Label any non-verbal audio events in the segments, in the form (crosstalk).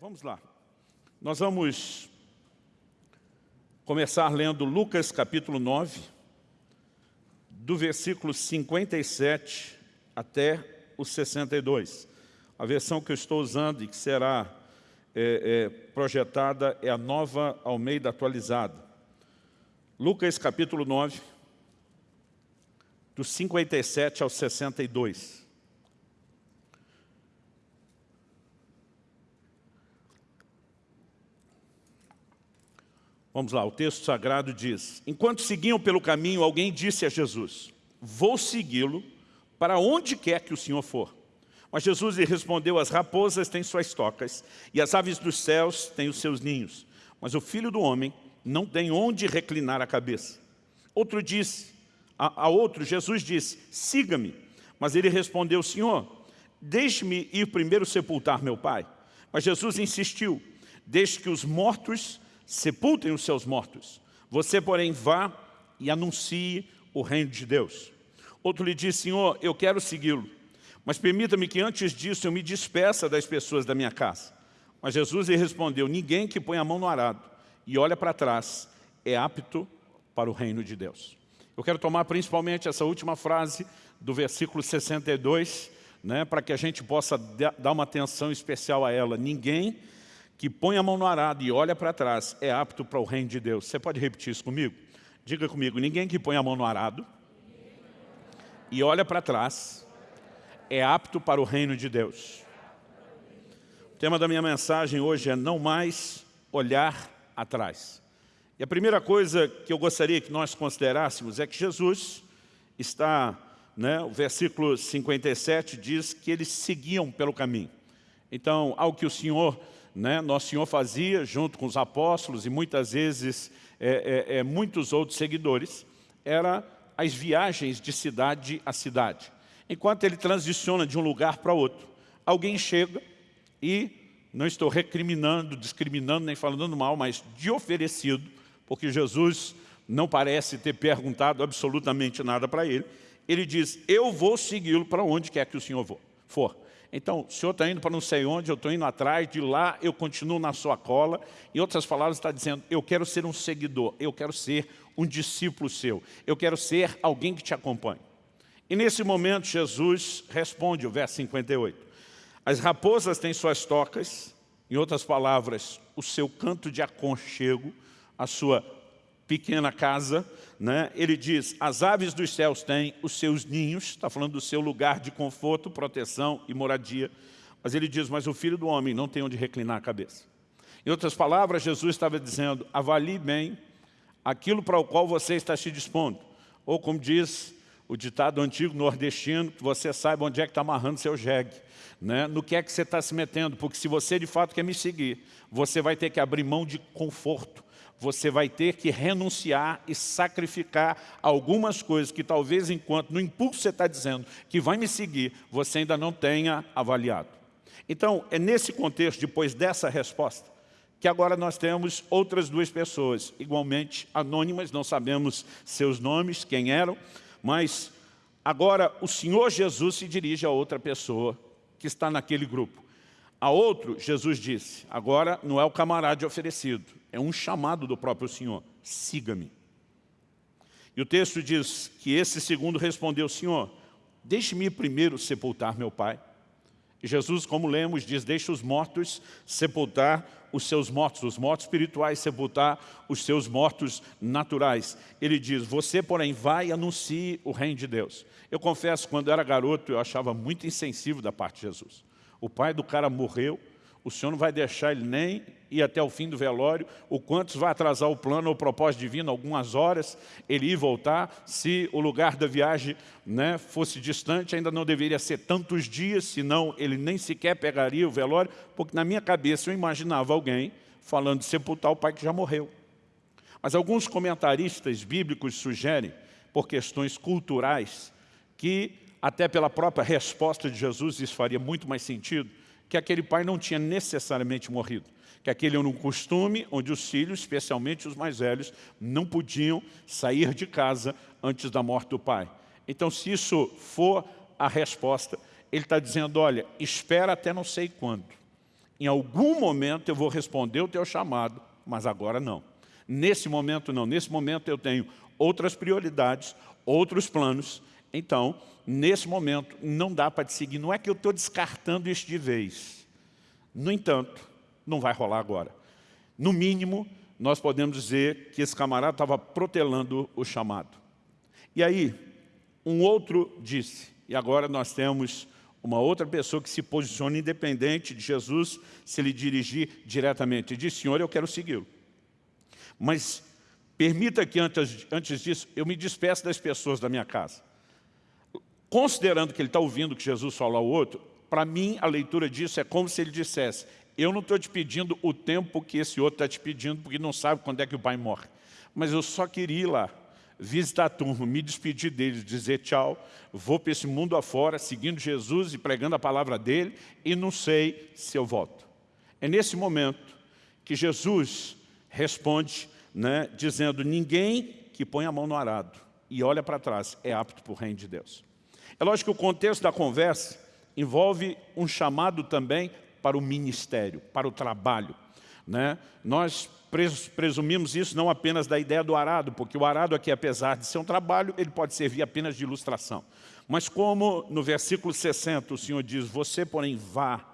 vamos lá. Nós vamos começar lendo Lucas capítulo 9, do versículo 57 até o 62. A versão que eu estou usando e que será é, é, projetada é a nova Almeida atualizada. Lucas capítulo 9, do 57 ao 62. Vamos lá, o texto sagrado diz, Enquanto seguiam pelo caminho, alguém disse a Jesus, Vou segui-lo para onde quer que o Senhor for. Mas Jesus lhe respondeu, As raposas têm suas tocas, e as aves dos céus têm os seus ninhos, mas o Filho do Homem não tem onde reclinar a cabeça. Outro disse, a, a outro, Jesus disse, Siga-me. Mas ele respondeu, Senhor, deixe-me ir primeiro sepultar meu pai. Mas Jesus insistiu, deixe que os mortos sepultem os seus mortos. Você, porém, vá e anuncie o reino de Deus. Outro lhe disse, Senhor, eu quero segui-lo, mas permita-me que antes disso eu me despeça das pessoas da minha casa. Mas Jesus lhe respondeu, ninguém que põe a mão no arado e olha para trás é apto para o reino de Deus. Eu quero tomar principalmente essa última frase do versículo 62, né, para que a gente possa dar uma atenção especial a ela. Ninguém que põe a mão no arado e olha para trás é apto para o reino de Deus. Você pode repetir isso comigo? Diga comigo, ninguém que põe a mão no arado e olha para trás é apto para o reino de Deus. O tema da minha mensagem hoje é não mais olhar atrás. E a primeira coisa que eu gostaria que nós considerássemos é que Jesus está, né, o versículo 57 diz que eles seguiam pelo caminho. Então, ao que o Senhor né, Nosso Senhor fazia junto com os apóstolos e muitas vezes é, é, é, muitos outros seguidores, era as viagens de cidade a cidade. Enquanto ele transiciona de um lugar para outro, alguém chega e, não estou recriminando, discriminando, nem falando mal, mas de oferecido, porque Jesus não parece ter perguntado absolutamente nada para ele, ele diz, eu vou segui-lo para onde quer que o Senhor for. Então, o senhor está indo para não sei onde, eu estou indo atrás, de lá eu continuo na sua cola. Em outras palavras, está dizendo, eu quero ser um seguidor, eu quero ser um discípulo seu, eu quero ser alguém que te acompanhe. E nesse momento, Jesus responde, o verso 58. As raposas têm suas tocas, em outras palavras, o seu canto de aconchego, a sua pequena casa, né? ele diz, as aves dos céus têm os seus ninhos, está falando do seu lugar de conforto, proteção e moradia, mas ele diz, mas o filho do homem não tem onde reclinar a cabeça. Em outras palavras, Jesus estava dizendo, avalie bem aquilo para o qual você está se dispondo. Ou como diz o ditado antigo nordestino, que você saiba onde é que está amarrando seu jegue. Né? No que é que você está se metendo, porque se você de fato quer me seguir, você vai ter que abrir mão de conforto, você vai ter que renunciar e sacrificar algumas coisas que talvez enquanto no impulso você está dizendo que vai me seguir, você ainda não tenha avaliado. Então, é nesse contexto, depois dessa resposta, que agora nós temos outras duas pessoas, igualmente anônimas, não sabemos seus nomes, quem eram, mas agora o Senhor Jesus se dirige a outra pessoa que está naquele grupo. A outro, Jesus disse, agora não é o camarada oferecido, é um chamado do próprio Senhor, siga-me. E o texto diz que esse segundo respondeu, Senhor, deixe-me primeiro sepultar meu pai. E Jesus, como lemos, diz, deixe os mortos sepultar os seus mortos, os mortos espirituais sepultar os seus mortos naturais. Ele diz, você, porém, vai e anuncie o reino de Deus. Eu confesso, quando eu era garoto, eu achava muito insensível da parte de Jesus. O pai do cara morreu, o senhor não vai deixar ele nem ir até o fim do velório, o quantos vai atrasar o plano ou propósito divino, algumas horas, ele ir voltar, se o lugar da viagem né, fosse distante, ainda não deveria ser tantos dias, senão ele nem sequer pegaria o velório, porque na minha cabeça eu imaginava alguém falando de sepultar o pai que já morreu. Mas alguns comentaristas bíblicos sugerem, por questões culturais, que até pela própria resposta de Jesus, isso faria muito mais sentido, que aquele pai não tinha necessariamente morrido, que aquele era um costume onde os filhos, especialmente os mais velhos, não podiam sair de casa antes da morte do pai. Então, se isso for a resposta, ele está dizendo, olha, espera até não sei quando. Em algum momento eu vou responder o teu chamado, mas agora não. Nesse momento não. Nesse momento eu tenho outras prioridades, outros planos. Então, nesse momento, não dá para te seguir. Não é que eu estou descartando isso de vez. No entanto, não vai rolar agora. No mínimo, nós podemos dizer que esse camarada estava protelando o chamado. E aí, um outro disse, e agora nós temos uma outra pessoa que se posiciona independente de Jesus se lhe dirigir diretamente. E diz, Senhor, eu quero segui-lo. Mas permita que antes, antes disso eu me despeça das pessoas da minha casa. Considerando que ele está ouvindo que Jesus falou ao outro, para mim a leitura disso é como se ele dissesse, eu não estou te pedindo o tempo que esse outro está te pedindo, porque não sabe quando é que o pai morre. Mas eu só queria ir lá, visitar a turma, me despedir deles, dizer tchau, vou para esse mundo afora, seguindo Jesus e pregando a palavra dele, e não sei se eu volto. É nesse momento que Jesus responde, né, dizendo, ninguém que põe a mão no arado e olha para trás é apto para o reino de Deus. É lógico que o contexto da conversa envolve um chamado também para o ministério, para o trabalho. Né? Nós presumimos isso não apenas da ideia do arado, porque o arado aqui, apesar de ser um trabalho, ele pode servir apenas de ilustração. Mas como no versículo 60 o Senhor diz, você porém vá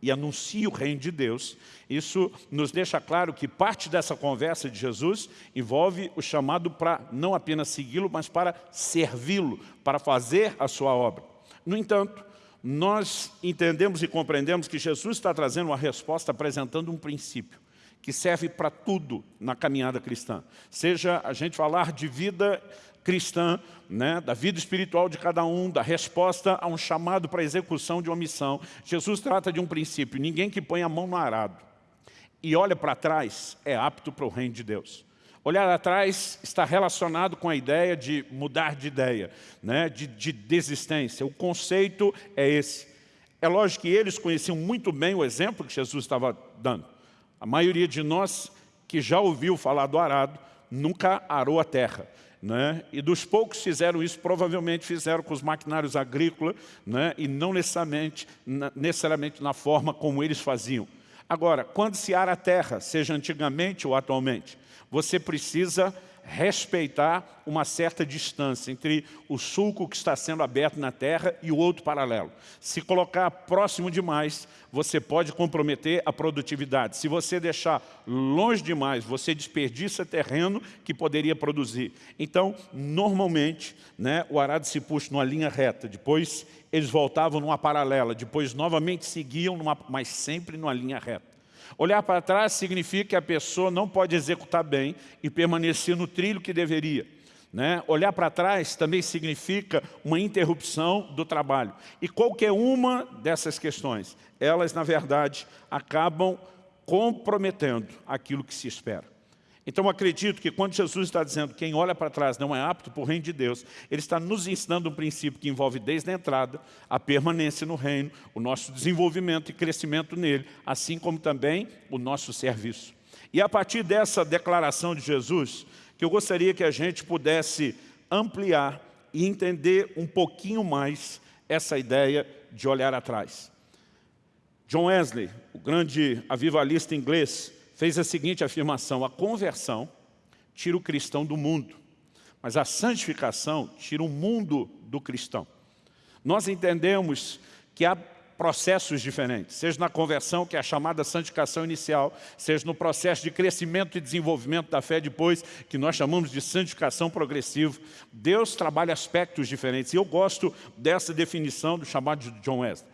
e anuncie o reino de Deus, isso nos deixa claro que parte dessa conversa de Jesus envolve o chamado para não apenas segui-lo, mas para servi-lo, para fazer a sua obra. No entanto, nós entendemos e compreendemos que Jesus está trazendo uma resposta apresentando um princípio que serve para tudo na caminhada cristã. Seja a gente falar de vida cristã, né, da vida espiritual de cada um, da resposta a um chamado para execução de uma missão. Jesus trata de um princípio, ninguém que põe a mão no arado e olha para trás é apto para o reino de Deus. Olhar atrás está relacionado com a ideia de mudar de ideia, né? de, de desistência. O conceito é esse. É lógico que eles conheciam muito bem o exemplo que Jesus estava dando. A maioria de nós que já ouviu falar do arado, nunca arou a terra. Né? E dos poucos fizeram isso, provavelmente fizeram com os maquinários agrícolas, né? e não necessariamente na, necessariamente na forma como eles faziam. Agora, quando se ara a terra, seja antigamente ou atualmente, você precisa respeitar uma certa distância entre o sulco que está sendo aberto na terra e o outro paralelo. Se colocar próximo demais, você pode comprometer a produtividade. Se você deixar longe demais, você desperdiça terreno que poderia produzir. Então, normalmente, né, o arado se puxa numa linha reta, depois eles voltavam numa paralela, depois novamente seguiam, numa, mas sempre numa linha reta. Olhar para trás significa que a pessoa não pode executar bem e permanecer no trilho que deveria. Né? Olhar para trás também significa uma interrupção do trabalho. E qualquer uma dessas questões, elas, na verdade, acabam comprometendo aquilo que se espera. Então acredito que quando Jesus está dizendo que quem olha para trás não é apto para o reino de Deus, Ele está nos ensinando um princípio que envolve desde a entrada, a permanência no reino, o nosso desenvolvimento e crescimento nele, assim como também o nosso serviço. E a partir dessa declaração de Jesus, que eu gostaria que a gente pudesse ampliar e entender um pouquinho mais essa ideia de olhar atrás. John Wesley, o grande avivalista inglês, fez a seguinte afirmação, a conversão tira o cristão do mundo, mas a santificação tira o mundo do cristão. Nós entendemos que há processos diferentes, seja na conversão, que é a chamada santificação inicial, seja no processo de crescimento e desenvolvimento da fé depois, que nós chamamos de santificação progressiva. Deus trabalha aspectos diferentes, e eu gosto dessa definição do chamado de John Wesley.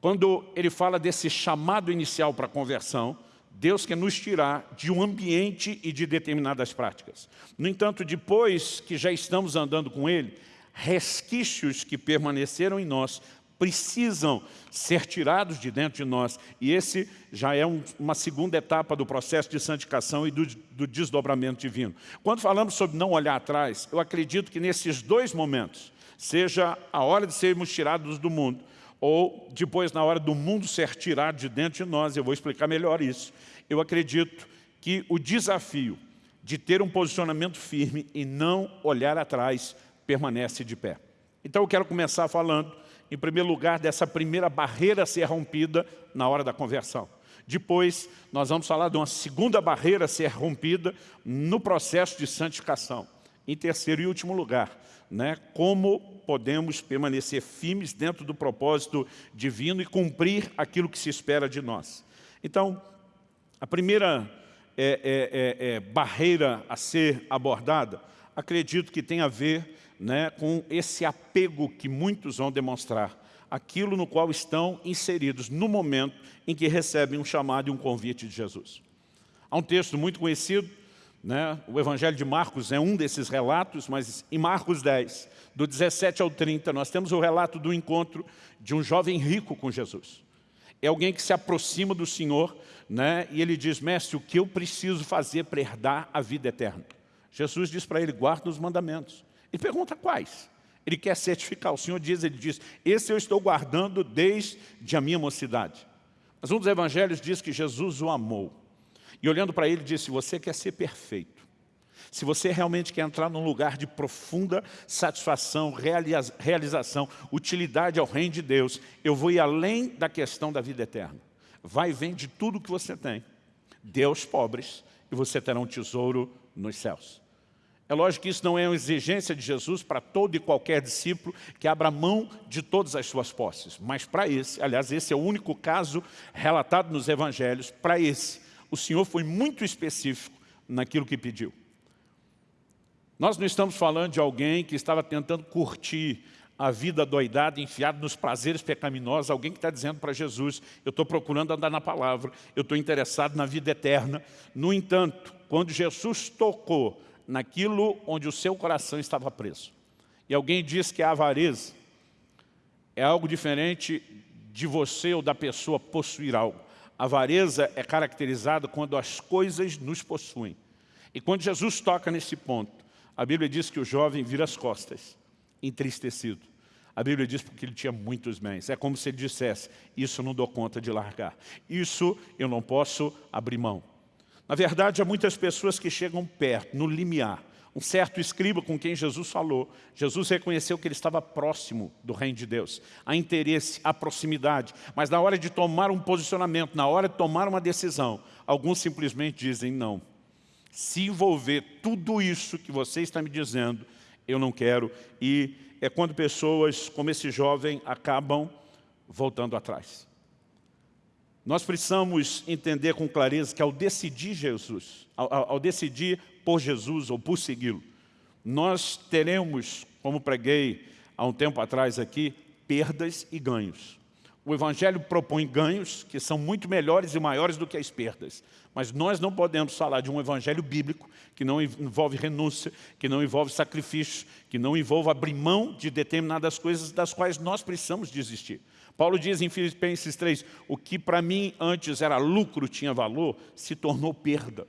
Quando ele fala desse chamado inicial para a conversão, Deus quer nos tirar de um ambiente e de determinadas práticas. No entanto, depois que já estamos andando com Ele, resquícios que permaneceram em nós precisam ser tirados de dentro de nós. E esse já é um, uma segunda etapa do processo de santificação e do, do desdobramento divino. Quando falamos sobre não olhar atrás, eu acredito que nesses dois momentos, seja a hora de sermos tirados do mundo, ou depois na hora do mundo ser tirado de dentro de nós, eu vou explicar melhor isso. Eu acredito que o desafio de ter um posicionamento firme e não olhar atrás permanece de pé. Então eu quero começar falando em primeiro lugar, dessa primeira barreira ser rompida na hora da conversão. Depois, nós vamos falar de uma segunda barreira ser rompida no processo de santificação. Em terceiro e último lugar, né, como podemos permanecer firmes dentro do propósito divino e cumprir aquilo que se espera de nós. Então, a primeira é, é, é, é barreira a ser abordada, acredito que tem a ver né, com esse apego que muitos vão demonstrar, aquilo no qual estão inseridos no momento em que recebem um chamado e um convite de Jesus. Há um texto muito conhecido, né, o Evangelho de Marcos é um desses relatos, mas em Marcos 10, do 17 ao 30, nós temos o relato do encontro de um jovem rico com Jesus. É alguém que se aproxima do Senhor né, e ele diz, mestre, o que eu preciso fazer para herdar a vida eterna? Jesus diz para ele, guarda os mandamentos. Ele pergunta quais? Ele quer certificar. O Senhor diz, ele diz, esse eu estou guardando desde a minha mocidade. Mas um dos evangelhos diz que Jesus o amou. E olhando para ele, disse, você quer ser perfeito. Se você realmente quer entrar num lugar de profunda satisfação, realização, utilidade ao reino de Deus, eu vou ir além da questão da vida eterna. Vai e vende tudo que você tem. Deus pobres e você terá um tesouro nos céus. É lógico que isso não é uma exigência de Jesus para todo e qualquer discípulo que abra mão de todas as suas posses. Mas para esse, aliás, esse é o único caso relatado nos evangelhos, para esse, o Senhor foi muito específico naquilo que pediu. Nós não estamos falando de alguém que estava tentando curtir a vida doidada, enfiado nos prazeres pecaminosos, alguém que está dizendo para Jesus, eu estou procurando andar na palavra, eu estou interessado na vida eterna. No entanto, quando Jesus tocou naquilo onde o seu coração estava preso. E alguém diz que a avareza é algo diferente de você ou da pessoa possuir algo. Avareza é caracterizada quando as coisas nos possuem. E quando Jesus toca nesse ponto, a Bíblia diz que o jovem vira as costas, entristecido. A Bíblia diz porque ele tinha muitos bens. É como se ele dissesse, isso não dou conta de largar. Isso eu não posso abrir mão. Na verdade, há muitas pessoas que chegam perto, no limiar. Um certo escriba com quem Jesus falou, Jesus reconheceu que ele estava próximo do reino de Deus. Há interesse, há proximidade, mas na hora de tomar um posicionamento, na hora de tomar uma decisão, alguns simplesmente dizem não. Se envolver tudo isso que você está me dizendo, eu não quero. E é quando pessoas como esse jovem acabam voltando atrás. Nós precisamos entender com clareza que ao decidir Jesus, ao, ao decidir por Jesus ou por segui-lo, nós teremos, como preguei há um tempo atrás aqui, perdas e ganhos. O Evangelho propõe ganhos que são muito melhores e maiores do que as perdas. Mas nós não podemos falar de um Evangelho bíblico que não envolve renúncia, que não envolve sacrifício, que não envolve abrir mão de determinadas coisas das quais nós precisamos desistir. Paulo diz em Filipenses 3, o que para mim antes era lucro, tinha valor, se tornou perda.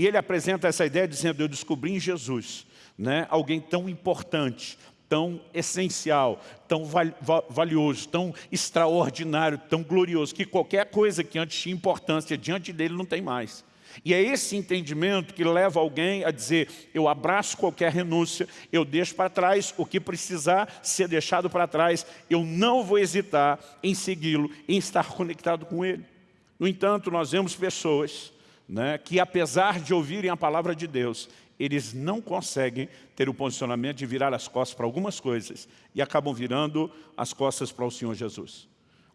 E ele apresenta essa ideia dizendo, eu descobri em Jesus né, alguém tão importante, tão essencial, tão valioso, tão extraordinário, tão glorioso, que qualquer coisa que antes tinha importância diante dele não tem mais. E é esse entendimento que leva alguém a dizer, eu abraço qualquer renúncia, eu deixo para trás o que precisar ser deixado para trás, eu não vou hesitar em segui-lo, em estar conectado com ele. No entanto, nós vemos pessoas né, que apesar de ouvirem a palavra de Deus, eles não conseguem ter o posicionamento de virar as costas para algumas coisas e acabam virando as costas para o Senhor Jesus.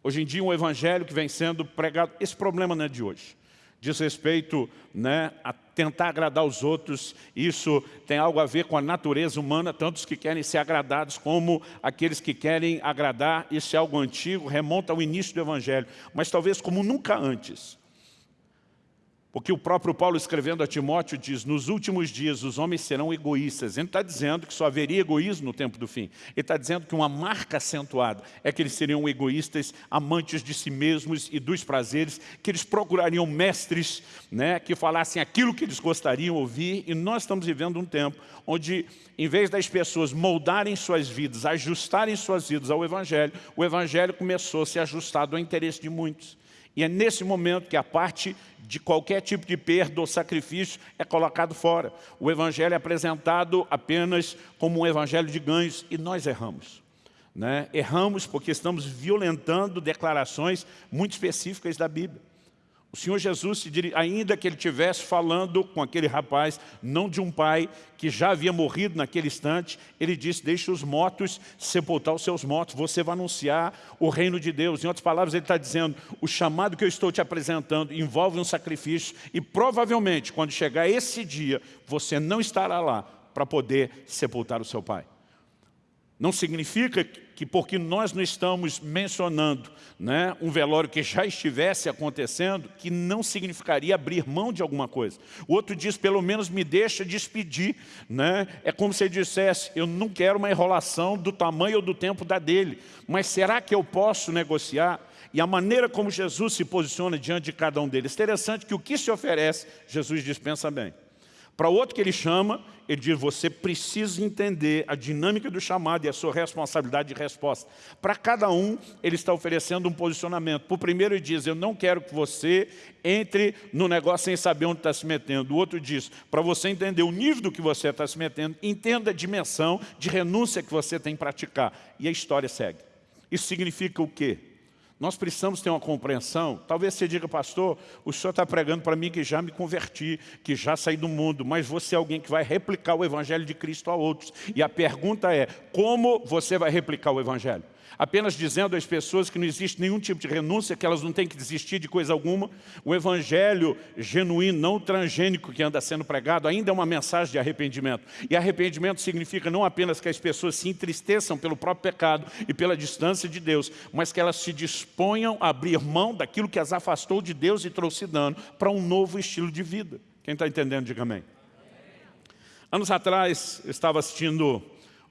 Hoje em dia, um evangelho que vem sendo pregado, esse problema não é de hoje diz respeito né, a tentar agradar os outros, isso tem algo a ver com a natureza humana, tanto os que querem ser agradados como aqueles que querem agradar, isso é algo antigo, remonta ao início do Evangelho, mas talvez como nunca antes, porque o próprio Paulo escrevendo a Timóteo diz, nos últimos dias os homens serão egoístas. Ele não está dizendo que só haveria egoísmo no tempo do fim. Ele está dizendo que uma marca acentuada é que eles seriam egoístas, amantes de si mesmos e dos prazeres, que eles procurariam mestres né, que falassem aquilo que eles gostariam ouvir. E nós estamos vivendo um tempo onde, em vez das pessoas moldarem suas vidas, ajustarem suas vidas ao Evangelho, o Evangelho começou a ser ajustado ao interesse de muitos. E é nesse momento que a parte de qualquer tipo de perda ou sacrifício é colocado fora. O Evangelho é apresentado apenas como um Evangelho de ganhos e nós erramos. Né? Erramos porque estamos violentando declarações muito específicas da Bíblia. O Senhor Jesus, ainda que ele estivesse falando com aquele rapaz, não de um pai que já havia morrido naquele instante, ele disse, deixe os mortos sepultar os seus mortos, você vai anunciar o reino de Deus. Em outras palavras, ele está dizendo, o chamado que eu estou te apresentando envolve um sacrifício e provavelmente, quando chegar esse dia, você não estará lá para poder sepultar o seu pai. Não significa que porque nós não estamos mencionando né, um velório que já estivesse acontecendo, que não significaria abrir mão de alguma coisa. O outro diz, pelo menos me deixa despedir. Né? É como se ele dissesse, eu não quero uma enrolação do tamanho ou do tempo da dele, mas será que eu posso negociar? E a maneira como Jesus se posiciona diante de cada um deles. Interessante que o que se oferece, Jesus dispensa bem. Para o outro que ele chama, ele diz, você precisa entender a dinâmica do chamado e a sua responsabilidade de resposta. Para cada um, ele está oferecendo um posicionamento. Para o primeiro, ele diz, eu não quero que você entre no negócio sem saber onde está se metendo. O outro diz, para você entender o nível do que você está se metendo, entenda a dimensão de renúncia que você tem que praticar. E a história segue. Isso significa o quê? Nós precisamos ter uma compreensão. Talvez você diga, pastor, o senhor está pregando para mim que já me converti, que já saí do mundo, mas você é alguém que vai replicar o evangelho de Cristo a outros. E a pergunta é, como você vai replicar o evangelho? Apenas dizendo às pessoas que não existe nenhum tipo de renúncia, que elas não têm que desistir de coisa alguma. O evangelho genuíno, não transgênico que anda sendo pregado, ainda é uma mensagem de arrependimento. E arrependimento significa não apenas que as pessoas se entristeçam pelo próprio pecado e pela distância de Deus, mas que elas se disponham a abrir mão daquilo que as afastou de Deus e trouxe dano para um novo estilo de vida. Quem está entendendo, diga amém. Anos atrás, eu estava assistindo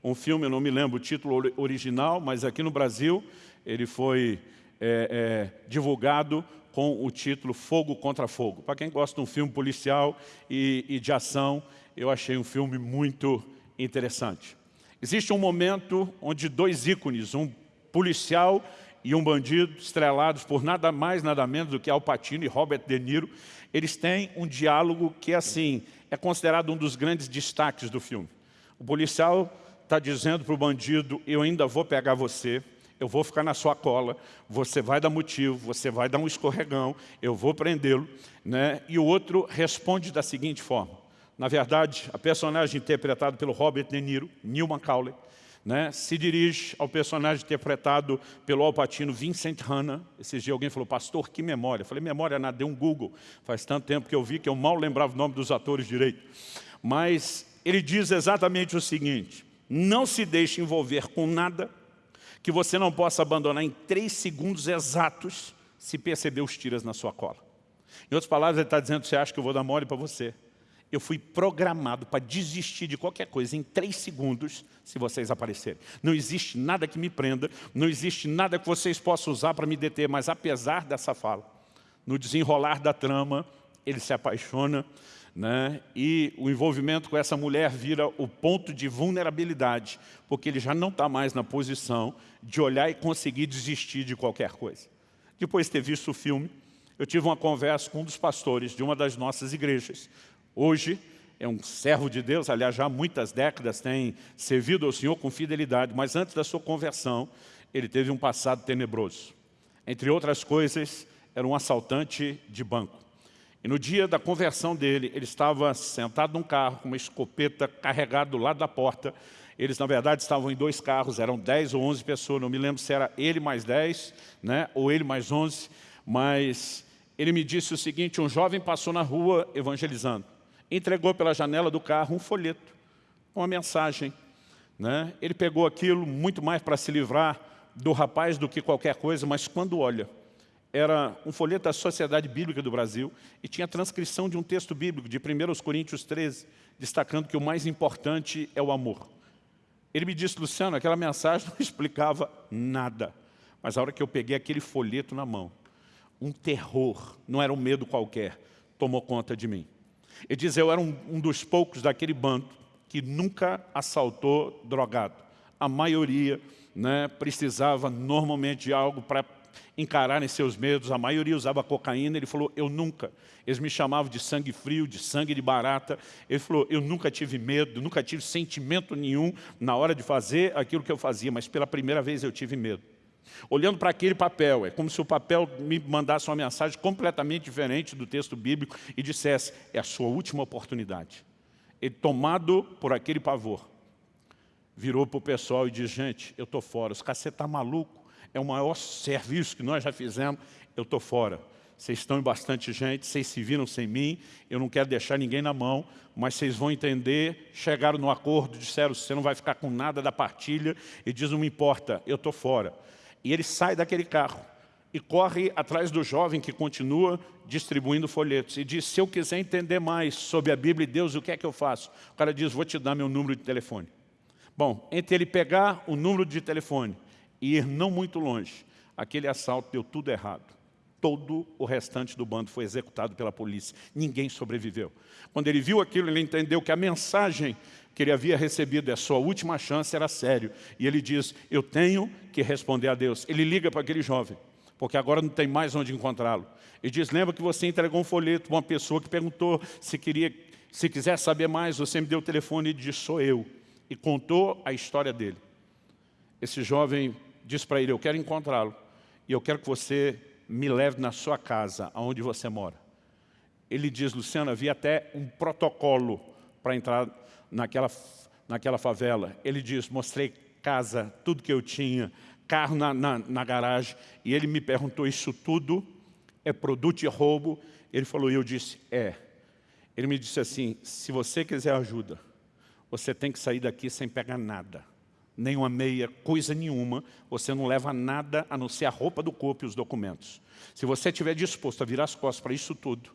um filme, eu não me lembro o título original, mas aqui no Brasil ele foi é, é, divulgado com o título Fogo contra Fogo. Para quem gosta de um filme policial e, e de ação, eu achei um filme muito interessante. Existe um momento onde dois ícones, um policial e um bandido, estrelados por nada mais, nada menos do que Al Pacino e Robert De Niro, eles têm um diálogo que, assim, é considerado um dos grandes destaques do filme. O policial está dizendo para o bandido, eu ainda vou pegar você, eu vou ficar na sua cola, você vai dar motivo, você vai dar um escorregão, eu vou prendê-lo. Né? E o outro responde da seguinte forma. Na verdade, a personagem interpretada pelo Robert De Niro, Neil Macaulay, né, se dirige ao personagem interpretado pelo Alpatino Vincent Hanna. Esses dias alguém falou, pastor, que memória. Eu falei, memória nada, deu um Google. Faz tanto tempo que eu vi que eu mal lembrava o nome dos atores direito. Mas ele diz exatamente o seguinte, não se deixe envolver com nada que você não possa abandonar em três segundos exatos se perceber os tiras na sua cola. Em outras palavras, ele está dizendo, você acha que eu vou dar mole para você? Eu fui programado para desistir de qualquer coisa em três segundos se vocês aparecerem. Não existe nada que me prenda, não existe nada que vocês possam usar para me deter, mas apesar dessa fala, no desenrolar da trama, ele se apaixona né? e o envolvimento com essa mulher vira o ponto de vulnerabilidade, porque ele já não está mais na posição de olhar e conseguir desistir de qualquer coisa. Depois de ter visto o filme, eu tive uma conversa com um dos pastores de uma das nossas igrejas. Hoje, é um servo de Deus, aliás, já há muitas décadas tem servido ao Senhor com fidelidade, mas antes da sua conversão, ele teve um passado tenebroso. Entre outras coisas, era um assaltante de banco. E no dia da conversão dele, ele estava sentado num carro com uma escopeta carregada do lado da porta. Eles, na verdade, estavam em dois carros, eram 10 ou 11 pessoas, não me lembro se era ele mais 10, né, ou ele mais 11, mas ele me disse o seguinte, um jovem passou na rua evangelizando, entregou pela janela do carro um folheto, uma mensagem. Né? Ele pegou aquilo muito mais para se livrar do rapaz do que qualquer coisa, mas quando olha, era um folheto da Sociedade Bíblica do Brasil e tinha transcrição de um texto bíblico de 1 Coríntios 13, destacando que o mais importante é o amor. Ele me disse, Luciano, aquela mensagem (laughs) não explicava nada. Mas a hora que eu peguei aquele folheto na mão, um terror, não era um medo qualquer, tomou conta de mim. Ele diz, eu era um, um dos poucos daquele bando que nunca assaltou drogado. A maioria né, precisava normalmente de algo para encararem seus medos. A maioria usava cocaína. Ele falou, eu nunca. Eles me chamavam de sangue frio, de sangue de barata. Ele falou, eu nunca tive medo, nunca tive sentimento nenhum na hora de fazer aquilo que eu fazia, mas pela primeira vez eu tive medo. Olhando para aquele papel, é como se o papel me mandasse uma mensagem completamente diferente do texto bíblico e dissesse, é a sua última oportunidade. Ele, tomado por aquele pavor, virou para o pessoal e disse, gente, eu estou fora, os caras, você está maluco? É o maior serviço que nós já fizemos, eu estou fora. Vocês estão em bastante gente, vocês se viram sem mim, eu não quero deixar ninguém na mão, mas vocês vão entender, chegaram no acordo, disseram, você não vai ficar com nada da partilha, e diz, não me importa, eu estou fora. E ele sai daquele carro e corre atrás do jovem que continua distribuindo folhetos. E diz, se eu quiser entender mais sobre a Bíblia e Deus, o que é que eu faço? O cara diz, vou te dar meu número de telefone. Bom, entre ele pegar o número de telefone e ir não muito longe, aquele assalto deu tudo errado. Todo o restante do bando foi executado pela polícia. Ninguém sobreviveu. Quando ele viu aquilo, ele entendeu que a mensagem que ele havia recebido, a sua última chance, era sério. E ele diz, eu tenho que responder a Deus. Ele liga para aquele jovem, porque agora não tem mais onde encontrá-lo. E diz, lembra que você entregou um folheto para uma pessoa que perguntou se queria, se quiser saber mais, você me deu o telefone e disse, sou eu. E contou a história dele. Esse jovem disse para ele, eu quero encontrá-lo. E eu quero que você me leve na sua casa, aonde você mora. Ele diz, Luciano, havia até um protocolo para entrar naquela, naquela favela. Ele diz, mostrei casa, tudo que eu tinha, carro na, na, na garagem. E ele me perguntou, isso tudo é produto de roubo? Ele falou, e eu disse, é. Ele me disse assim, se você quiser ajuda, você tem que sair daqui sem pegar nada. Nem uma meia, coisa nenhuma. Você não leva nada a não ser a roupa do corpo e os documentos. Se você estiver disposto a virar as costas para isso tudo,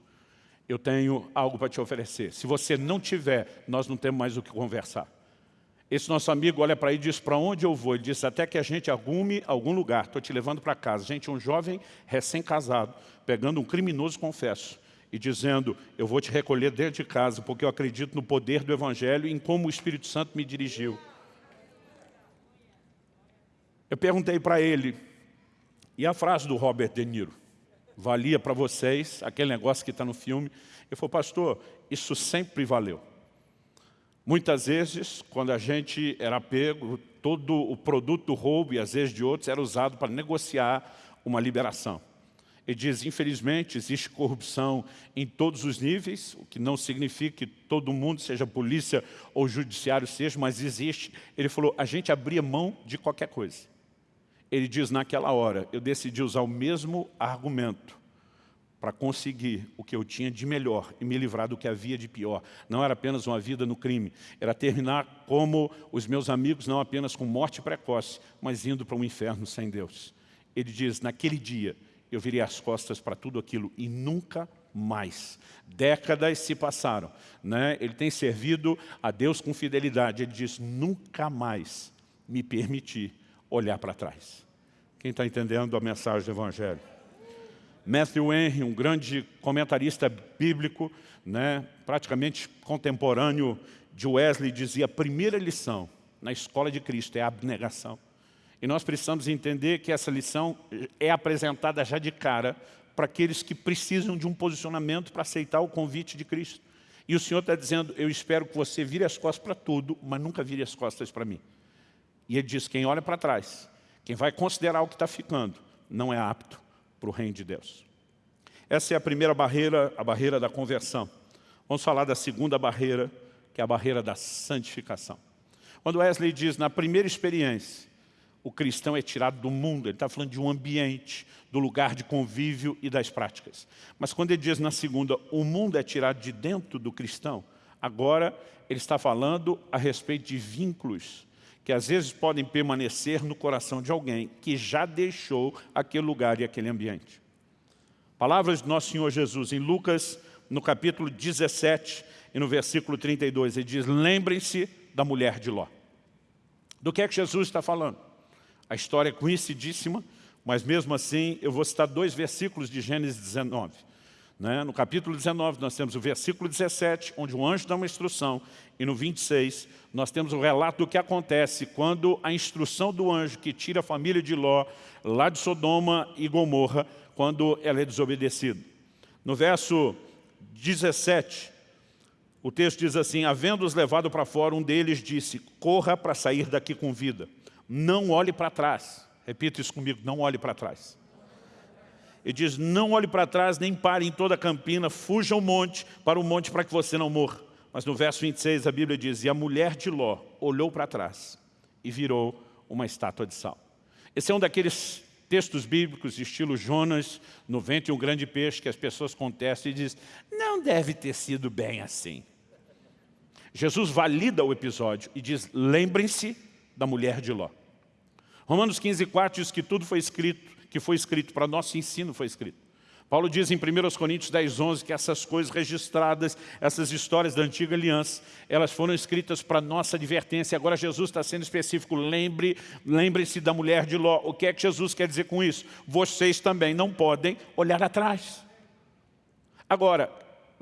eu tenho algo para te oferecer. Se você não tiver, nós não temos mais o que conversar. Esse nosso amigo olha para aí e diz, para onde eu vou? Ele diz, até que a gente arrume algum lugar, estou te levando para casa. Gente, um jovem recém-casado, pegando um criminoso, confesso, e dizendo, eu vou te recolher dentro de casa, porque eu acredito no poder do Evangelho e em como o Espírito Santo me dirigiu. Eu perguntei para ele, e a frase do Robert De Niro? valia para vocês, aquele negócio que está no filme. Ele falou, pastor, isso sempre valeu. Muitas vezes, quando a gente era pego, todo o produto roubo e às vezes de outros era usado para negociar uma liberação. Ele diz, infelizmente, existe corrupção em todos os níveis, o que não significa que todo mundo, seja polícia ou judiciário seja, mas existe. Ele falou, a gente abria mão de qualquer coisa. Ele diz, naquela hora, eu decidi usar o mesmo argumento para conseguir o que eu tinha de melhor e me livrar do que havia de pior. Não era apenas uma vida no crime, era terminar como os meus amigos, não apenas com morte precoce, mas indo para um inferno sem Deus. Ele diz, naquele dia, eu virei as costas para tudo aquilo e nunca mais. Décadas se passaram. Né? Ele tem servido a Deus com fidelidade. Ele diz, nunca mais me permiti olhar para trás. Quem está entendendo a mensagem do Evangelho? Matthew Henry, um grande comentarista bíblico, né, praticamente contemporâneo de Wesley, dizia a primeira lição na escola de Cristo é a abnegação. E nós precisamos entender que essa lição é apresentada já de cara para aqueles que precisam de um posicionamento para aceitar o convite de Cristo. E o Senhor está dizendo, eu espero que você vire as costas para tudo, mas nunca vire as costas para mim. E ele diz, quem olha para trás, quem vai considerar o que está ficando, não é apto para o reino de Deus. Essa é a primeira barreira, a barreira da conversão. Vamos falar da segunda barreira, que é a barreira da santificação. Quando Wesley diz, na primeira experiência, o cristão é tirado do mundo, ele está falando de um ambiente, do lugar de convívio e das práticas. Mas quando ele diz na segunda, o mundo é tirado de dentro do cristão, agora ele está falando a respeito de vínculos que às vezes podem permanecer no coração de alguém que já deixou aquele lugar e aquele ambiente. Palavras do nosso Senhor Jesus em Lucas, no capítulo 17 e no versículo 32, ele diz, lembrem-se da mulher de Ló. Do que é que Jesus está falando? A história é conhecidíssima, mas mesmo assim eu vou citar dois versículos de Gênesis 19. Né? No capítulo 19, nós temos o versículo 17, onde o anjo dá uma instrução, e no 26, nós temos o relato do que acontece quando a instrução do anjo que tira a família de Ló, lá de Sodoma e Gomorra, quando ela é desobedecida. No verso 17, o texto diz assim, havendo-os levado para fora, um deles disse, corra para sair daqui com vida, não olhe para trás. Repita isso comigo, não olhe para trás. Ele diz, não olhe para trás, nem pare em toda a campina, fuja ao monte, para o monte para que você não morra. Mas no verso 26 a Bíblia diz, e a mulher de Ló olhou para trás e virou uma estátua de sal. Esse é um daqueles textos bíblicos, estilo Jonas, no e um grande peixe, que as pessoas contestam e dizem, não deve ter sido bem assim. Jesus valida o episódio e diz, lembrem-se da mulher de Ló. Romanos 15, 4 diz que tudo foi escrito que foi escrito, para nosso ensino foi escrito. Paulo diz em 1 Coríntios 10, 11 que essas coisas registradas, essas histórias da antiga aliança, elas foram escritas para nossa advertência. Agora Jesus está sendo específico, lembre, lembre-se da mulher de Ló. O que é que Jesus quer dizer com isso? Vocês também não podem olhar atrás. Agora,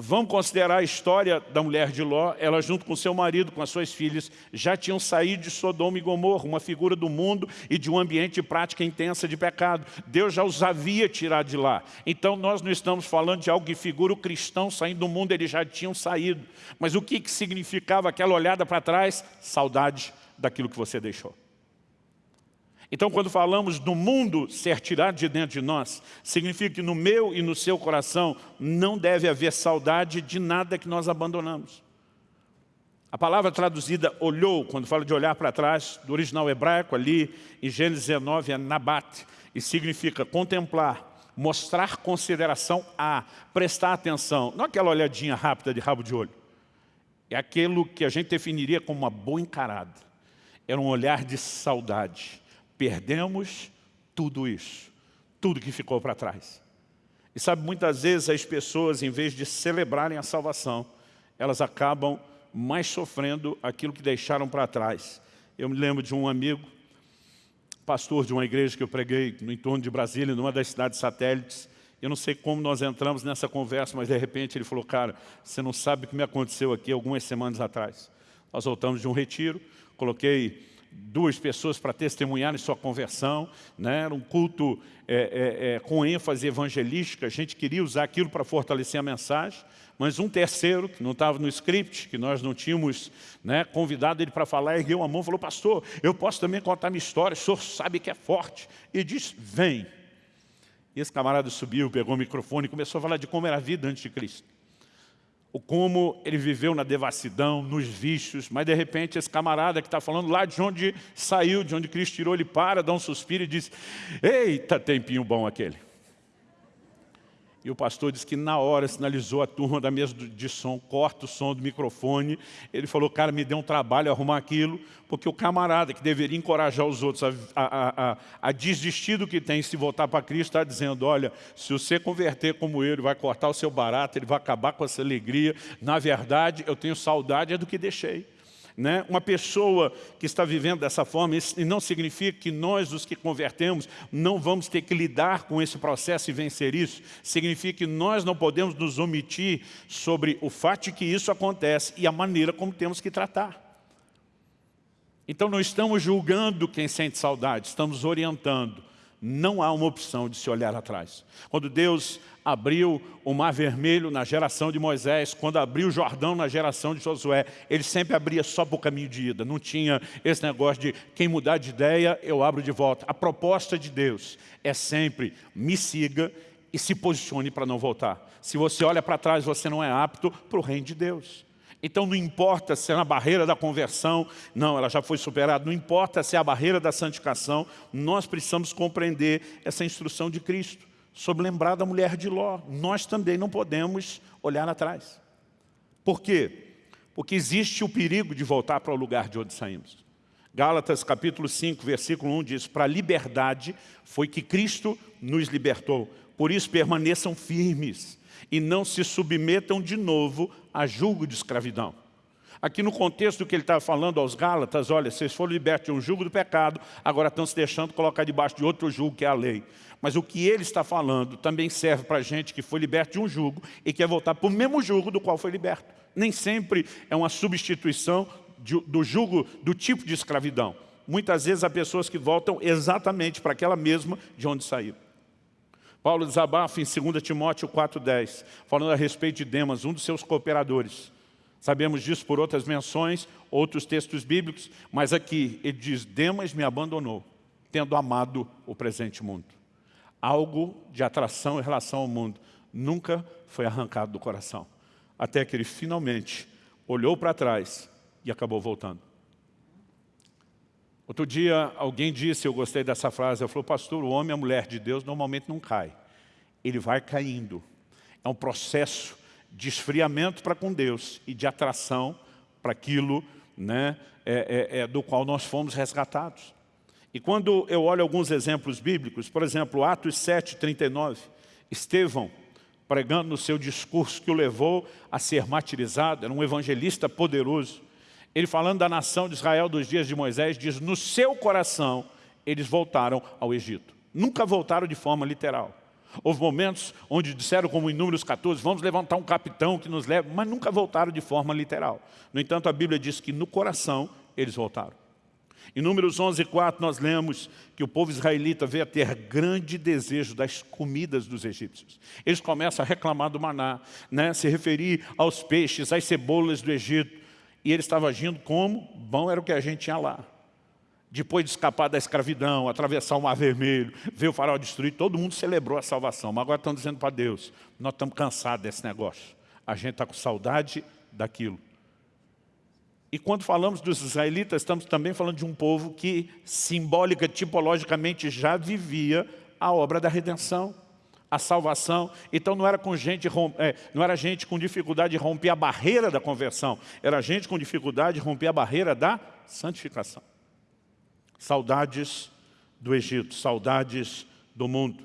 Vamos considerar a história da mulher de Ló, ela junto com seu marido, com as suas filhas, já tinham saído de Sodoma e Gomorra, uma figura do mundo e de um ambiente de prática intensa de pecado. Deus já os havia tirado de lá. Então nós não estamos falando de algo que figura o cristão saindo do mundo, eles já tinham saído. Mas o que, que significava aquela olhada para trás? Saudade daquilo que você deixou. Então, quando falamos do mundo ser tirado de dentro de nós, significa que no meu e no seu coração não deve haver saudade de nada que nós abandonamos. A palavra traduzida olhou, quando fala de olhar para trás, do original hebraico ali, em Gênesis 19, é nabat, e significa contemplar, mostrar consideração a, prestar atenção, não aquela olhadinha rápida de rabo de olho. É aquilo que a gente definiria como uma boa encarada. Era um olhar de saudade Perdemos tudo isso, tudo que ficou para trás. E sabe, muitas vezes as pessoas, em vez de celebrarem a salvação, elas acabam mais sofrendo aquilo que deixaram para trás. Eu me lembro de um amigo, pastor de uma igreja que eu preguei no entorno de Brasília, numa das cidades satélites. Eu não sei como nós entramos nessa conversa, mas de repente ele falou, cara, você não sabe o que me aconteceu aqui algumas semanas atrás. Nós voltamos de um retiro, coloquei duas pessoas para testemunharem sua conversão, né? era um culto é, é, é, com ênfase evangelística, a gente queria usar aquilo para fortalecer a mensagem, mas um terceiro, que não estava no script, que nós não tínhamos né, convidado ele para falar, ergueu a mão e falou, pastor, eu posso também contar minha história, o senhor sabe que é forte. E disse, vem. E esse camarada subiu, pegou o microfone e começou a falar de como era a vida antes de Cristo como ele viveu na devassidão, nos vícios, mas de repente esse camarada que está falando lá de onde saiu, de onde Cristo tirou, ele para, dá um suspiro e diz, eita tempinho bom aquele. E o pastor disse que na hora sinalizou a turma da mesa de som, corta o som do microfone. Ele falou, cara, me deu um trabalho arrumar aquilo, porque o camarada que deveria encorajar os outros a, a, a, a desistir do que tem e se voltar para Cristo, está dizendo, olha, se você converter como ele, vai cortar o seu barato, ele vai acabar com essa alegria. Na verdade, eu tenho saudade é do que deixei. Né? Uma pessoa que está vivendo dessa forma, isso não significa que nós, os que convertemos, não vamos ter que lidar com esse processo e vencer isso. Significa que nós não podemos nos omitir sobre o fato de que isso acontece e a maneira como temos que tratar. Então não estamos julgando quem sente saudade, estamos orientando. Não há uma opção de se olhar atrás. Quando Deus abriu o Mar Vermelho na geração de Moisés, quando abriu o Jordão na geração de Josué, ele sempre abria só para o caminho de ida. Não tinha esse negócio de quem mudar de ideia, eu abro de volta. A proposta de Deus é sempre me siga e se posicione para não voltar. Se você olha para trás, você não é apto para o reino de Deus. Então não importa se é na barreira da conversão, não, ela já foi superada, não importa se é a barreira da santificação, nós precisamos compreender essa instrução de Cristo sobre lembrar da mulher de Ló. Nós também não podemos olhar atrás. Por quê? Porque existe o perigo de voltar para o lugar de onde saímos. Gálatas capítulo 5, versículo 1 diz, para a liberdade foi que Cristo nos libertou. Por isso permaneçam firmes e não se submetam de novo a julgo de escravidão. Aqui no contexto que ele está falando aos Gálatas, olha, vocês foram libertos de um jugo do pecado, agora estão se deixando colocar debaixo de outro jugo, que é a lei. Mas o que ele está falando também serve para gente que foi liberto de um jugo e quer voltar para o mesmo jugo do qual foi liberto. Nem sempre é uma substituição do jugo, do tipo de escravidão. Muitas vezes há pessoas que voltam exatamente para aquela mesma de onde saíram. Paulo desabafa em 2 Timóteo 4,10, falando a respeito de Demas, um dos seus cooperadores. Sabemos disso por outras menções, outros textos bíblicos, mas aqui ele diz, Demas me abandonou, tendo amado o presente mundo. Algo de atração em relação ao mundo nunca foi arrancado do coração, até que ele finalmente olhou para trás e acabou voltando. Outro dia alguém disse, eu gostei dessa frase, eu falou, pastor, o homem e a mulher de Deus normalmente não cai, ele vai caindo. É um processo de esfriamento para com Deus e de atração para aquilo né, é, é, é, do qual nós fomos resgatados. E quando eu olho alguns exemplos bíblicos, por exemplo, Atos 7, 39, Estevão, pregando no seu discurso que o levou a ser martirizado, era um evangelista poderoso, ele falando da nação de Israel dos dias de Moisés, diz, no seu coração eles voltaram ao Egito. Nunca voltaram de forma literal. Houve momentos onde disseram, como em Números 14, vamos levantar um capitão que nos leve, mas nunca voltaram de forma literal. No entanto, a Bíblia diz que no coração eles voltaram. Em Números 11, 4, nós lemos que o povo israelita veio a ter grande desejo das comidas dos egípcios. Eles começam a reclamar do maná, né? se referir aos peixes, às cebolas do Egito. E ele estava agindo como? Bom era o que a gente tinha lá. Depois de escapar da escravidão, atravessar o mar vermelho, ver o farol destruído, todo mundo celebrou a salvação. Mas agora estão dizendo para Deus, nós estamos cansados desse negócio. A gente está com saudade daquilo. E quando falamos dos israelitas, estamos também falando de um povo que simbólica, tipologicamente, já vivia a obra da redenção, a salvação. Então não era, com gente, é, não era gente com dificuldade de romper a barreira da conversão, era gente com dificuldade de romper a barreira da santificação. Saudades do Egito, saudades do mundo.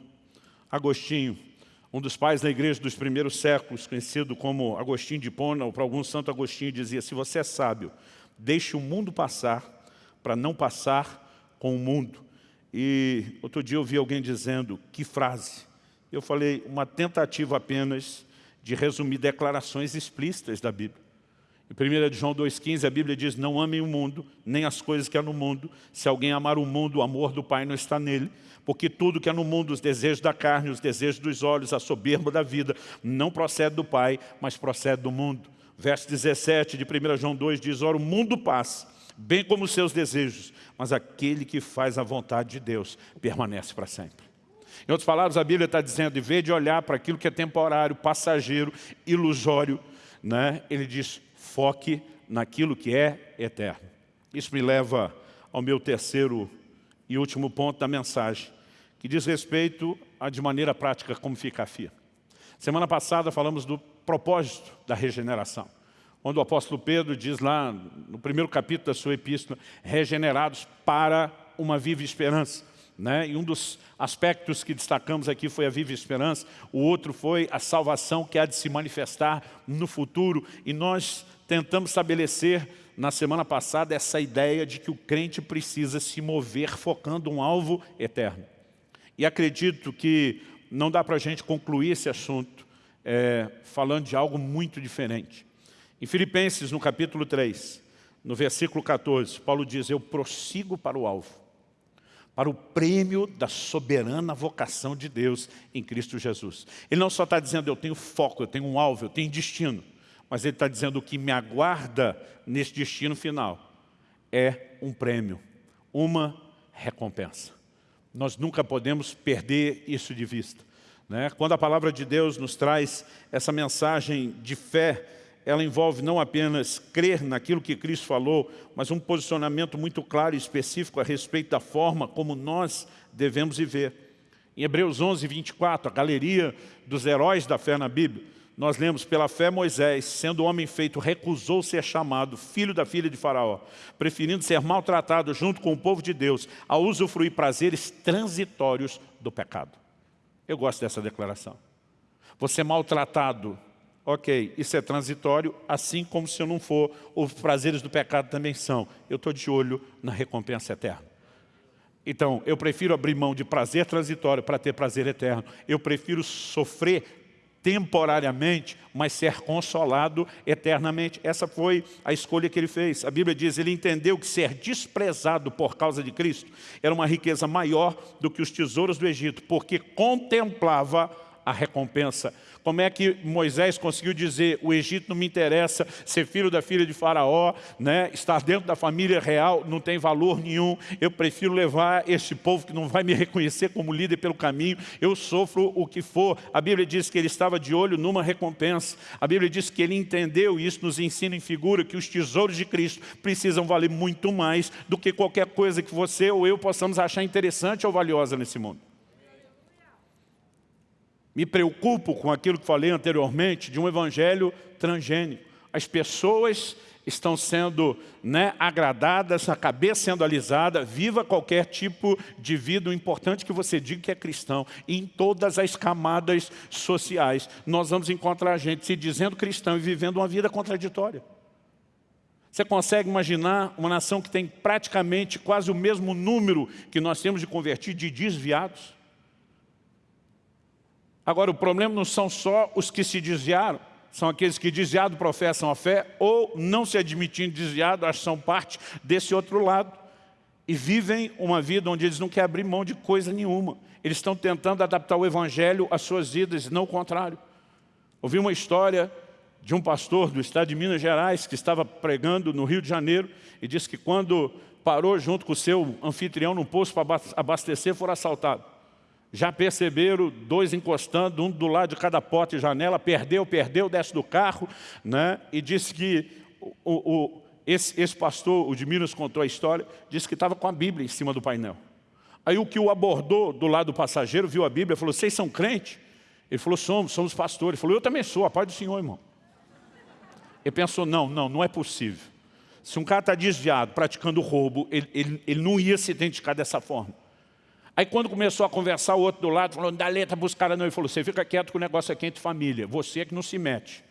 Agostinho, um dos pais da igreja dos primeiros séculos, conhecido como Agostinho de Pona, ou para alguns Santo Agostinho, dizia, se você é sábio, deixe o mundo passar para não passar com o mundo. E outro dia eu vi alguém dizendo, que frase? Eu falei, uma tentativa apenas de resumir declarações explícitas da Bíblia. Em 1 João 2,15 a Bíblia diz, não amem o mundo, nem as coisas que há no mundo. Se alguém amar o mundo, o amor do Pai não está nele. Porque tudo que há no mundo, os desejos da carne, os desejos dos olhos, a soberba da vida, não procede do Pai, mas procede do mundo. Verso 17 de 1 João 2 diz, ora o mundo passa, bem como os seus desejos, mas aquele que faz a vontade de Deus permanece para sempre. Em outras palavras, a Bíblia está dizendo, em vez de olhar para aquilo que é temporário, passageiro, ilusório, né, ele diz, foque naquilo que é eterno. Isso me leva ao meu terceiro e último ponto da mensagem, que diz respeito a, de maneira prática, como ficar fia. Semana passada falamos do propósito da regeneração, onde o apóstolo Pedro diz lá, no primeiro capítulo da sua epístola, regenerados para uma viva esperança. Né? E um dos aspectos que destacamos aqui foi a viva esperança, o outro foi a salvação que há de se manifestar no futuro. E nós tentamos estabelecer na semana passada essa ideia de que o crente precisa se mover focando um alvo eterno. E acredito que não dá para a gente concluir esse assunto é, falando de algo muito diferente. Em Filipenses, no capítulo 3, no versículo 14, Paulo diz, eu prossigo para o alvo, para o prêmio da soberana vocação de Deus em Cristo Jesus. Ele não só está dizendo, eu tenho foco, eu tenho um alvo, eu tenho destino mas ele está dizendo o que me aguarda nesse destino final é um prêmio, uma recompensa. Nós nunca podemos perder isso de vista. Né? Quando a palavra de Deus nos traz essa mensagem de fé, ela envolve não apenas crer naquilo que Cristo falou, mas um posicionamento muito claro e específico a respeito da forma como nós devemos viver. Em Hebreus 11, 24, a galeria dos heróis da fé na Bíblia, nós lemos, pela fé Moisés, sendo homem feito, recusou ser chamado filho da filha de faraó, preferindo ser maltratado junto com o povo de Deus, a usufruir prazeres transitórios do pecado. Eu gosto dessa declaração. Você maltratado Ok, isso é transitório, assim como se eu não for, os prazeres do pecado também são. Eu estou de olho na recompensa eterna. Então, eu prefiro abrir mão de prazer transitório para ter prazer eterno. Eu prefiro sofrer temporariamente, mas ser consolado eternamente. Essa foi a escolha que ele fez. A Bíblia diz, ele entendeu que ser desprezado por causa de Cristo era uma riqueza maior do que os tesouros do Egito, porque contemplava a recompensa como é que Moisés conseguiu dizer, o Egito não me interessa, ser filho da filha de faraó, né, estar dentro da família real não tem valor nenhum, eu prefiro levar este povo que não vai me reconhecer como líder pelo caminho, eu sofro o que for. A Bíblia diz que ele estava de olho numa recompensa. A Bíblia diz que ele entendeu, e isso nos ensina em figura, que os tesouros de Cristo precisam valer muito mais do que qualquer coisa que você ou eu possamos achar interessante ou valiosa nesse mundo. Me preocupo com aquilo que falei anteriormente, de um evangelho transgênico. As pessoas estão sendo né, agradadas, a cabeça sendo alisada, viva qualquer tipo de vida. O importante é que você diga que é cristão. Em todas as camadas sociais, nós vamos encontrar gente se dizendo cristão e vivendo uma vida contraditória. Você consegue imaginar uma nação que tem praticamente quase o mesmo número que nós temos de convertidos de desviados? Agora, o problema não são só os que se desviaram, são aqueles que desviado professam a fé ou não se admitindo desviado, são parte desse outro lado e vivem uma vida onde eles não querem abrir mão de coisa nenhuma. Eles estão tentando adaptar o evangelho às suas vidas, não o contrário. Ouvi uma história de um pastor do estado de Minas Gerais que estava pregando no Rio de Janeiro e disse que quando parou junto com o seu anfitrião num posto para abastecer, foram assaltados. Já perceberam dois encostando, um do lado de cada porta e janela, perdeu, perdeu, desce do carro, né? e disse que o, o, esse, esse pastor, o de Minas contou a história, disse que estava com a Bíblia em cima do painel. Aí o que o abordou do lado do passageiro, viu a Bíblia, falou, vocês são crentes? Ele falou, somos, somos pastores. Ele falou, eu também sou, a paz do Senhor, irmão. Ele pensou, não, não, não é possível. Se um cara está desviado, praticando roubo, ele, ele, ele não ia se identificar dessa forma. Aí quando começou a conversar, o outro do lado falou, dá letra para os caras não. Ele falou, você fica quieto que o negócio é entre família, você é que não se mete.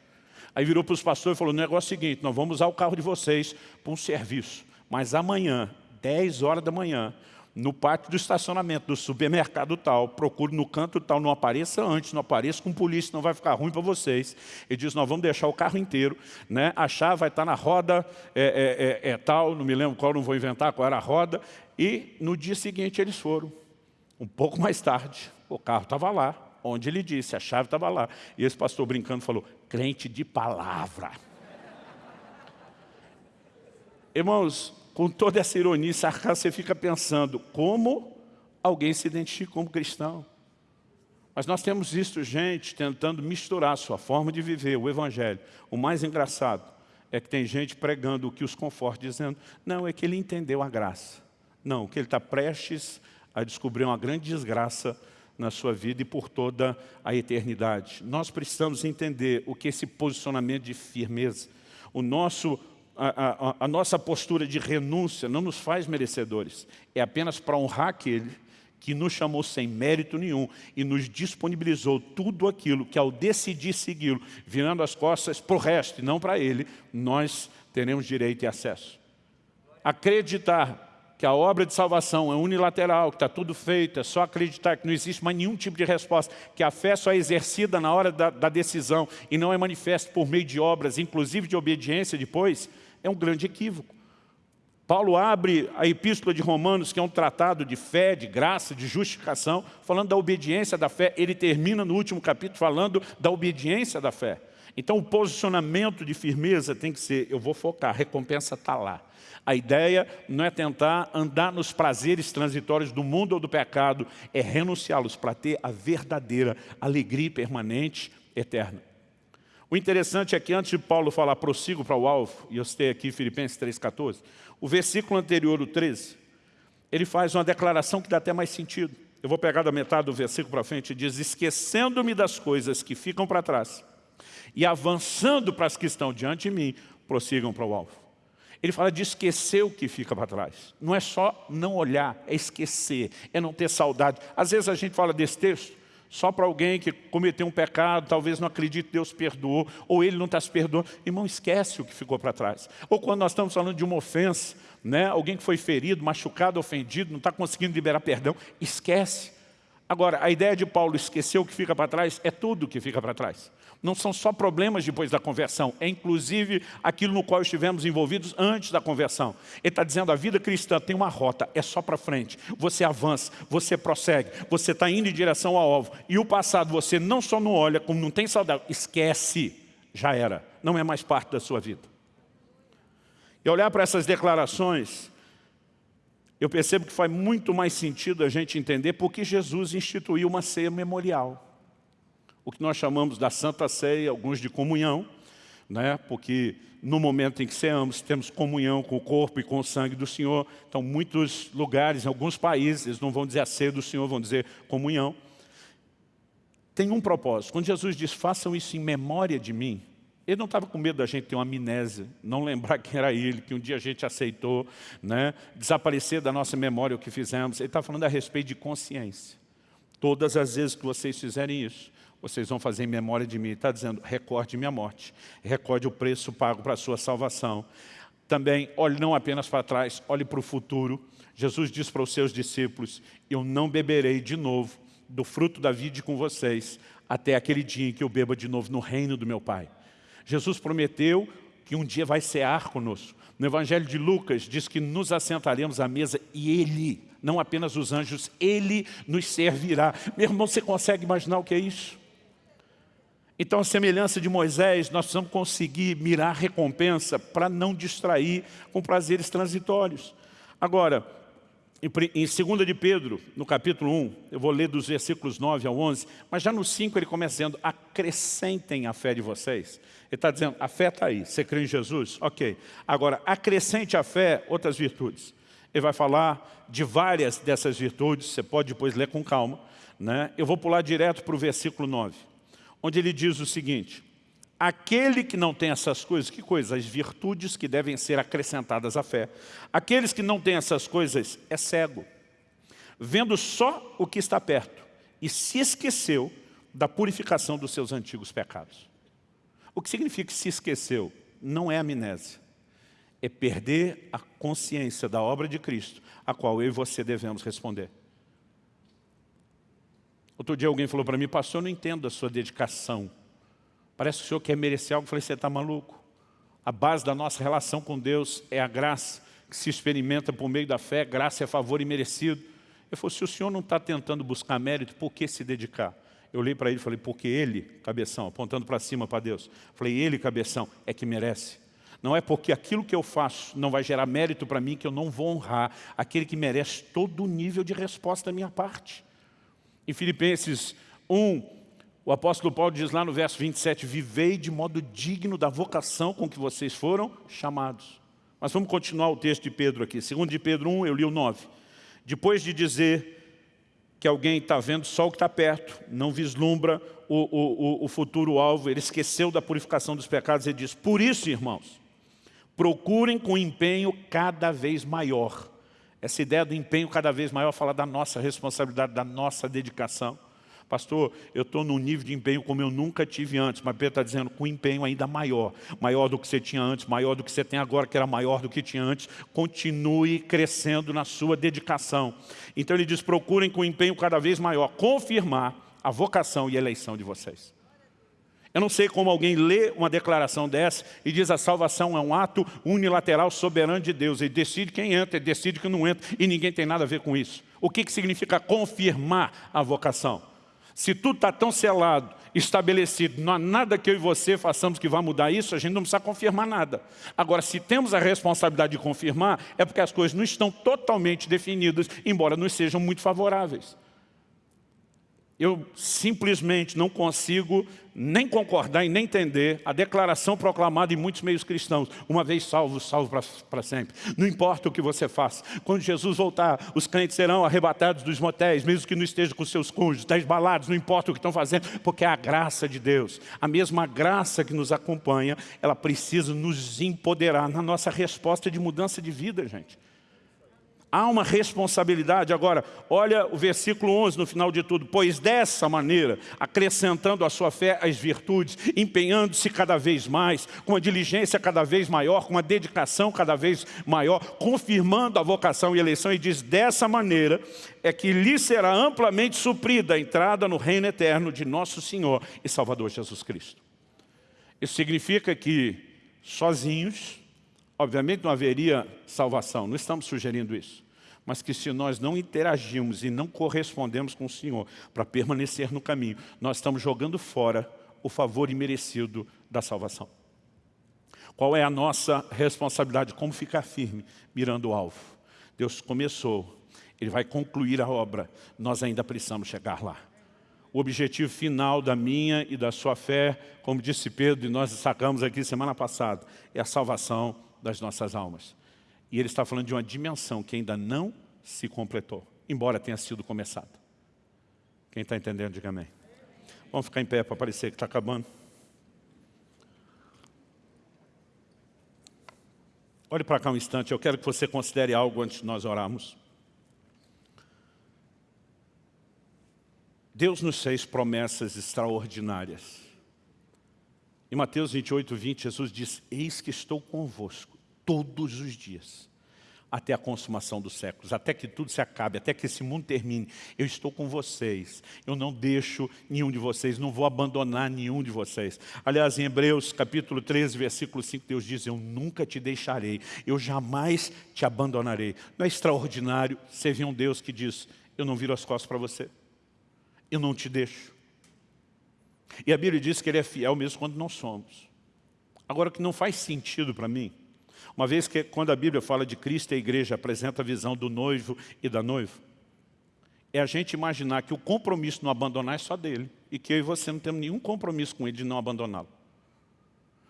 Aí virou para os pastores e falou, o negócio é o seguinte, nós vamos usar o carro de vocês para um serviço. Mas amanhã, 10 horas da manhã, no pátio do estacionamento do supermercado tal, procure no canto tal, não apareça antes, não apareça com polícia, não vai ficar ruim para vocês. Ele diz, nós vamos deixar o carro inteiro, né? a chave vai estar na roda é, é, é, é tal, não me lembro qual, não vou inventar qual era a roda, e no dia seguinte eles foram. Um pouco mais tarde, o carro estava lá, onde ele disse, a chave estava lá. E esse pastor brincando falou, crente de palavra. Irmãos, com toda essa ironia e sarcasmo, você fica pensando, como alguém se identifica como cristão? Mas nós temos visto gente tentando misturar a sua forma de viver, o evangelho. O mais engraçado é que tem gente pregando o que os conforta, dizendo, não, é que ele entendeu a graça. Não, que ele está prestes a descobrir uma grande desgraça na sua vida e por toda a eternidade. Nós precisamos entender o que esse posicionamento de firmeza. O nosso, a, a, a nossa postura de renúncia não nos faz merecedores. É apenas para honrar aquele que nos chamou sem mérito nenhum e nos disponibilizou tudo aquilo que ao decidir segui-lo, virando as costas para o resto e não para ele, nós teremos direito e acesso. Acreditar que a obra de salvação é unilateral, que está tudo feito, é só acreditar que não existe mais nenhum tipo de resposta, que a fé só é exercida na hora da, da decisão e não é manifesta por meio de obras, inclusive de obediência depois, é um grande equívoco. Paulo abre a epístola de Romanos, que é um tratado de fé, de graça, de justificação, falando da obediência da fé. Ele termina no último capítulo falando da obediência da fé. Então o posicionamento de firmeza tem que ser, eu vou focar, a recompensa está lá. A ideia não é tentar andar nos prazeres transitórios do mundo ou do pecado, é renunciá-los para ter a verdadeira alegria permanente, eterna. O interessante é que antes de Paulo falar prossigo para o alvo, e eu citei aqui Filipenses 3,14, o versículo anterior, o 13, ele faz uma declaração que dá até mais sentido. Eu vou pegar da metade do versículo para frente e diz, esquecendo-me das coisas que ficam para trás e avançando para as que estão diante de mim, prossigam para o alvo. Ele fala de esquecer o que fica para trás. Não é só não olhar, é esquecer, é não ter saudade. Às vezes a gente fala desse texto, só para alguém que cometeu um pecado, talvez não acredite que Deus perdoou, ou ele não está se perdoando. Irmão, esquece o que ficou para trás. Ou quando nós estamos falando de uma ofensa, né? alguém que foi ferido, machucado, ofendido, não está conseguindo liberar perdão, esquece. Agora, a ideia de Paulo esquecer o que fica para trás é tudo que fica para trás. Não são só problemas depois da conversão, é inclusive aquilo no qual estivemos envolvidos antes da conversão. Ele está dizendo a vida cristã tem uma rota, é só para frente. Você avança, você prossegue, você está indo em direção ao alvo. E o passado você não só não olha, como não tem saudade, esquece, já era, não é mais parte da sua vida. E olhar para essas declarações, eu percebo que faz muito mais sentido a gente entender porque Jesus instituiu uma ceia memorial o que nós chamamos da Santa Ceia, alguns de comunhão, né? porque no momento em que ceamos, temos comunhão com o corpo e com o sangue do Senhor. Então, muitos lugares, em alguns países, eles não vão dizer a ceia do Senhor, vão dizer comunhão. Tem um propósito. Quando Jesus diz, façam isso em memória de mim, ele não estava com medo da gente ter uma amnésia, não lembrar quem era ele, que um dia a gente aceitou, né? desaparecer da nossa memória o que fizemos. Ele está falando a respeito de consciência. Todas as vezes que vocês fizerem isso, vocês vão fazer em memória de mim. Está dizendo, recorde minha morte, recorde o preço pago para a sua salvação. Também, olhe não apenas para trás, olhe para o futuro. Jesus diz para os seus discípulos, eu não beberei de novo do fruto da vida com vocês, até aquele dia em que eu beba de novo no reino do meu Pai. Jesus prometeu que um dia vai cear conosco. No Evangelho de Lucas diz que nos assentaremos à mesa e Ele, não apenas os anjos, Ele nos servirá. Meu irmão, você consegue imaginar o que é isso? Então, a semelhança de Moisés, nós precisamos conseguir mirar recompensa para não distrair com prazeres transitórios. Agora, em 2 de Pedro, no capítulo 1, eu vou ler dos versículos 9 ao 11, mas já no 5 ele começa dizendo, acrescentem a fé de vocês. Ele está dizendo, a fé está aí, você crê em Jesus? Ok. Agora, acrescente à fé outras virtudes. Ele vai falar de várias dessas virtudes, você pode depois ler com calma. Né? Eu vou pular direto para o versículo 9 onde ele diz o seguinte, aquele que não tem essas coisas, que coisas? As virtudes que devem ser acrescentadas à fé. Aqueles que não têm essas coisas é cego, vendo só o que está perto e se esqueceu da purificação dos seus antigos pecados. O que significa que se esqueceu? Não é amnésia. É perder a consciência da obra de Cristo, a qual eu e você devemos responder. Outro dia alguém falou para mim, pastor, eu não entendo a sua dedicação. Parece que o senhor quer merecer algo. Eu falei, você está maluco? A base da nossa relação com Deus é a graça que se experimenta por meio da fé, graça é favor imerecido. Eu falei, se o senhor não está tentando buscar mérito, por que se dedicar? Eu olhei para ele e falei, porque ele, cabeção, apontando para cima para Deus. Falei, ele, cabeção, é que merece. Não é porque aquilo que eu faço não vai gerar mérito para mim que eu não vou honrar aquele que merece todo o nível de resposta da minha parte. Em Filipenses 1, o apóstolo Paulo diz lá no verso 27, vivei de modo digno da vocação com que vocês foram chamados. Mas vamos continuar o texto de Pedro aqui. Segundo de Pedro 1, eu li o 9. Depois de dizer que alguém está vendo só o que está perto, não vislumbra o, o, o futuro alvo, ele esqueceu da purificação dos pecados, ele diz, por isso, irmãos, procurem com empenho cada vez maior essa ideia do empenho cada vez maior fala da nossa responsabilidade, da nossa dedicação. Pastor, eu estou num nível de empenho como eu nunca tive antes, mas Pedro está dizendo com empenho ainda maior, maior do que você tinha antes, maior do que você tem agora, que era maior do que tinha antes, continue crescendo na sua dedicação. Então ele diz, procurem com empenho cada vez maior, confirmar a vocação e a eleição de vocês. Eu não sei como alguém lê uma declaração dessa e diz a salvação é um ato unilateral soberano de Deus. Ele decide quem entra, ele decide quem não entra e ninguém tem nada a ver com isso. O que, que significa confirmar a vocação? Se tudo está tão selado, estabelecido, não há nada que eu e você façamos que vá mudar isso, a gente não precisa confirmar nada. Agora, se temos a responsabilidade de confirmar, é porque as coisas não estão totalmente definidas, embora nos sejam muito favoráveis. Eu simplesmente não consigo nem concordar e nem entender a declaração proclamada em muitos meios cristãos. Uma vez salvo, salvo para sempre. Não importa o que você faça. Quando Jesus voltar, os crentes serão arrebatados dos motéis, mesmo que não estejam com seus cônjuges, das baladas, não importa o que estão fazendo, porque é a graça de Deus. A mesma graça que nos acompanha, ela precisa nos empoderar na nossa resposta de mudança de vida, gente. Há uma responsabilidade. Agora, olha o versículo 11 no final de tudo. Pois dessa maneira, acrescentando à sua fé as virtudes, empenhando-se cada vez mais, com uma diligência cada vez maior, com uma dedicação cada vez maior, confirmando a vocação e eleição, e diz, dessa maneira é que lhe será amplamente suprida a entrada no reino eterno de nosso Senhor e Salvador Jesus Cristo. Isso significa que, sozinhos, obviamente não haveria salvação, não estamos sugerindo isso mas que se nós não interagimos e não correspondemos com o Senhor para permanecer no caminho, nós estamos jogando fora o favor imerecido da salvação. Qual é a nossa responsabilidade? Como ficar firme, mirando o alvo? Deus começou, Ele vai concluir a obra, nós ainda precisamos chegar lá. O objetivo final da minha e da sua fé, como disse Pedro, e nós destacamos aqui semana passada, é a salvação das nossas almas. E ele está falando de uma dimensão que ainda não se completou, embora tenha sido começada. Quem está entendendo, diga amém. Vamos ficar em pé para parecer que está acabando. Olhe para cá um instante, eu quero que você considere algo antes de nós orarmos. Deus nos fez promessas extraordinárias. Em Mateus 28, 20, Jesus diz, eis que estou convosco todos os dias, até a consumação dos séculos, até que tudo se acabe, até que esse mundo termine. Eu estou com vocês, eu não deixo nenhum de vocês, não vou abandonar nenhum de vocês. Aliás, em Hebreus capítulo 13, versículo 5, Deus diz, eu nunca te deixarei, eu jamais te abandonarei. Não é extraordinário servir um Deus que diz, eu não viro as costas para você, eu não te deixo. E a Bíblia diz que Ele é fiel mesmo quando não somos. Agora, o que não faz sentido para mim uma vez que quando a Bíblia fala de Cristo e a igreja apresenta a visão do noivo e da noiva, é a gente imaginar que o compromisso não abandonar é só dele e que eu e você não temos nenhum compromisso com ele de não abandoná-lo.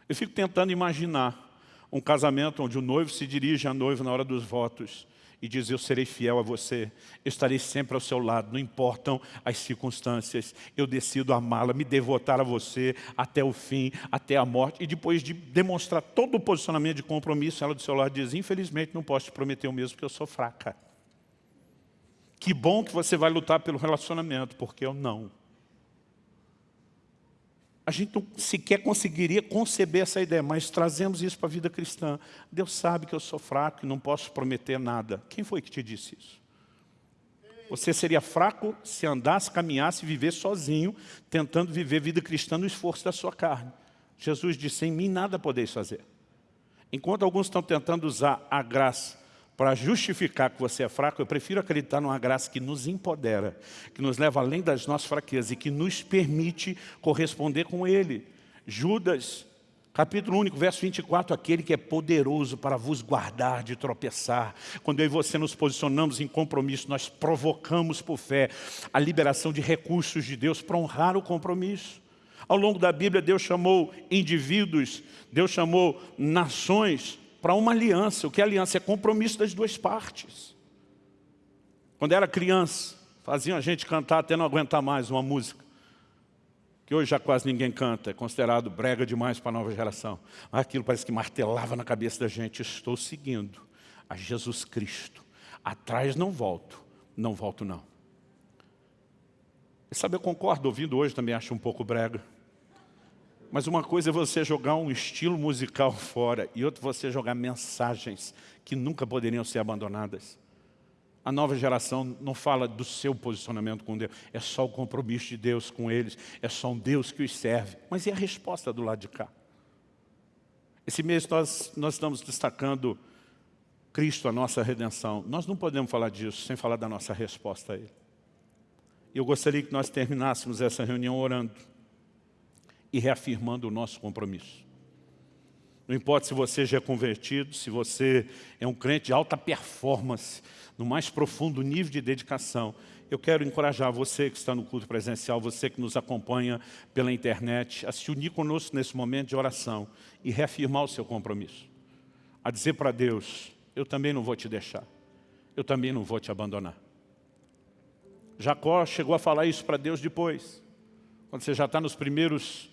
Eu fico tentando imaginar um casamento onde o noivo se dirige à noiva na hora dos votos e diz, eu serei fiel a você, eu estarei sempre ao seu lado, não importam as circunstâncias, eu decido amá-la, me devotar a você até o fim, até a morte, e depois de demonstrar todo o posicionamento de compromisso, ela do seu lado diz, infelizmente não posso te prometer o mesmo, porque eu sou fraca. Que bom que você vai lutar pelo relacionamento, porque eu não a gente não sequer conseguiria conceber essa ideia, mas trazemos isso para a vida cristã. Deus sabe que eu sou fraco e não posso prometer nada. Quem foi que te disse isso? Você seria fraco se andasse, caminhasse e vivesse sozinho, tentando viver vida cristã no esforço da sua carne. Jesus disse, em mim nada podeis fazer. Enquanto alguns estão tentando usar a graça para justificar que você é fraco, eu prefiro acreditar numa graça que nos empodera, que nos leva além das nossas fraquezas e que nos permite corresponder com Ele. Judas, capítulo único, verso 24, aquele que é poderoso para vos guardar de tropeçar. Quando eu e você nos posicionamos em compromisso, nós provocamos por fé a liberação de recursos de Deus para honrar o compromisso. Ao longo da Bíblia, Deus chamou indivíduos, Deus chamou nações para uma aliança. O que é aliança? É compromisso das duas partes. Quando era criança, faziam a gente cantar até não aguentar mais uma música. Que hoje já quase ninguém canta, é considerado brega demais para a nova geração. Mas aquilo parece que martelava na cabeça da gente. Estou seguindo a Jesus Cristo. Atrás não volto, não volto não. E sabe, eu concordo, ouvindo hoje também acho um pouco brega. Mas uma coisa é você jogar um estilo musical (laughs) fora e outra você jogar mensagens que nunca poderiam ser abandonadas. A nova geração não fala do seu posicionamento com Deus, é só o compromisso de Deus com eles, é só um Deus que os serve. Mas e a resposta do lado de cá? Esse mês nós, nós estamos destacando Cristo, a nossa redenção. Nós não podemos falar disso sem falar da nossa resposta a Ele. Eu gostaria que nós terminássemos essa reunião orando e reafirmando o nosso compromisso. Não importa se você já é convertido, se você é um crente de alta performance, no mais profundo nível de dedicação, eu quero encorajar você que está no culto presencial, você que nos acompanha pela internet, a se unir conosco nesse momento de oração e reafirmar o seu compromisso. A dizer para Deus, eu também não vou te deixar, eu também não vou te abandonar. Jacó chegou a falar isso para Deus depois, quando você já está nos primeiros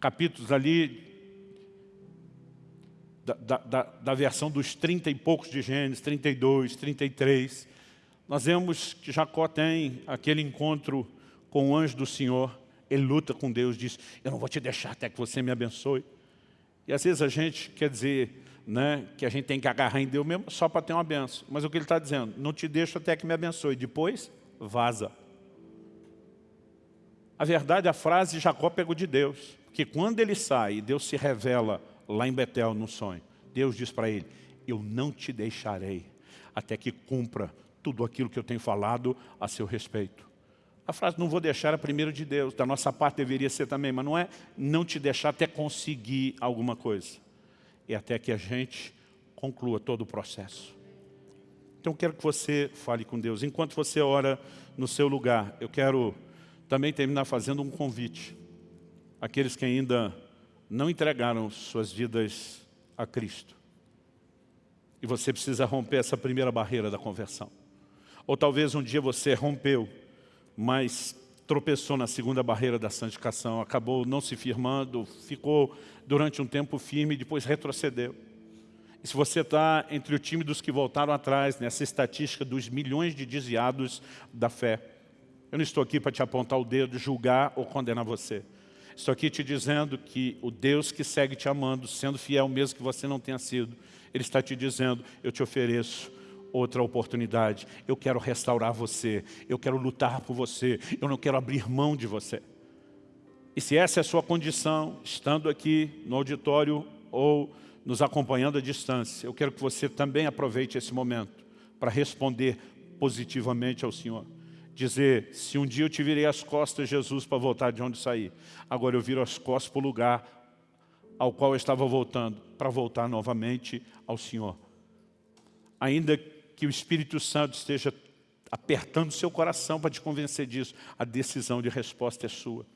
capítulos ali da, da, da versão dos 30 e poucos de Gênesis, 32, 33, nós vemos que Jacó tem aquele encontro com o anjo do Senhor, ele luta com Deus, diz, eu não vou te deixar até que você me abençoe. E às vezes a gente quer dizer né, que a gente tem que agarrar em Deus mesmo só para ter uma benção. Mas o que ele está dizendo? Não te deixo até que me abençoe. Depois, vaza. A verdade, a frase Jacó pegou de Deus. Que quando ele sai, Deus se revela lá em Betel, no sonho. Deus diz para ele, eu não te deixarei até que cumpra tudo aquilo que eu tenho falado a seu respeito. A frase não vou deixar é primeiro de Deus, da nossa parte deveria ser também, mas não é não te deixar até conseguir alguma coisa. É até que a gente conclua todo o processo. Então eu quero que você fale com Deus. Enquanto você ora no seu lugar, eu quero também terminar fazendo um convite. Aqueles que ainda não entregaram suas vidas a Cristo. E você precisa romper essa primeira barreira da conversão. Ou talvez um dia você rompeu, mas tropeçou na segunda barreira da santificação, acabou não se firmando, ficou durante um tempo firme e depois retrocedeu. E se você está entre o time dos que voltaram atrás, nessa estatística dos milhões de desviados da fé, eu não estou aqui para te apontar o dedo, julgar ou condenar você. Estou aqui te dizendo que o Deus que segue te amando, sendo fiel mesmo que você não tenha sido, Ele está te dizendo, eu te ofereço outra oportunidade. Eu quero restaurar você, eu quero lutar por você, eu não quero abrir mão de você. E se essa é a sua condição, estando aqui no auditório ou nos acompanhando à distância, eu quero que você também aproveite esse momento para responder positivamente ao Senhor dizer, se um dia eu te virei as costas, Jesus, para voltar de onde saí, agora eu viro as costas para o lugar ao qual eu estava voltando, para voltar novamente ao Senhor. Ainda que o Espírito Santo esteja apertando seu coração para te convencer disso, a decisão de resposta é sua.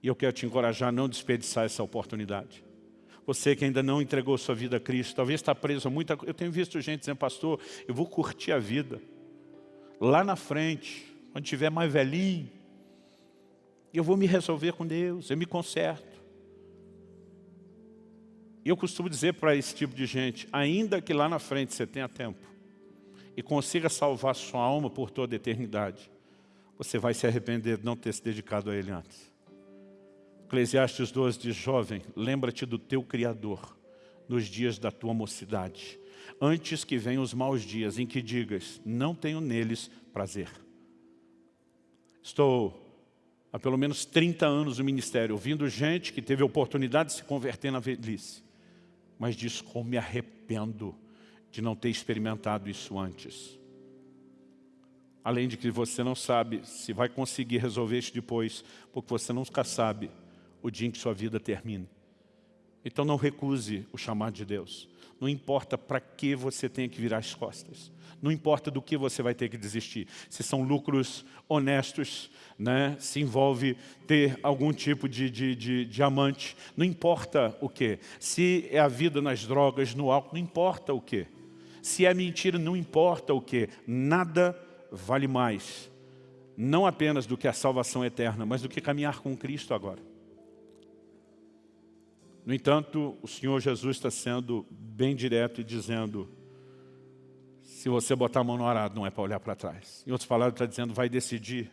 E eu quero te encorajar a não desperdiçar essa oportunidade. Você que ainda não entregou sua vida a Cristo, talvez está preso a muita coisa. Eu tenho visto gente dizendo, pastor, eu vou curtir a vida lá na frente, quando tiver mais velhinho, eu vou me resolver com Deus, eu me conserto. E eu costumo dizer para esse tipo de gente, ainda que lá na frente você tenha tempo e consiga salvar sua alma por toda a eternidade, você vai se arrepender de não ter se dedicado a Ele antes. Eclesiastes 12 diz, jovem, lembra-te do teu Criador nos dias da tua mocidade, antes que venham os maus dias em que digas, não tenho neles prazer. Estou há pelo menos 30 anos no ministério, ouvindo gente que teve a oportunidade de se converter na velhice, mas diz como me arrependo de não ter experimentado isso antes. Além de que você não sabe se vai conseguir resolver isso depois, porque você nunca sabe o dia em que sua vida termine. Então não recuse o chamado de Deus. Não importa para que você tenha que virar as costas. Não importa do que você vai ter que desistir. Se são lucros honestos, né? se envolve ter algum tipo de, de, de diamante. Não importa o que. Se é a vida nas drogas, no álcool, não importa o que. Se é mentira, não importa o que. Nada vale mais. Não apenas do que a salvação eterna, mas do que caminhar com Cristo agora. No entanto, o Senhor Jesus está sendo bem direto e dizendo, se você botar a mão no arado, não é para olhar para trás. Em outras palavras, está dizendo, vai decidir,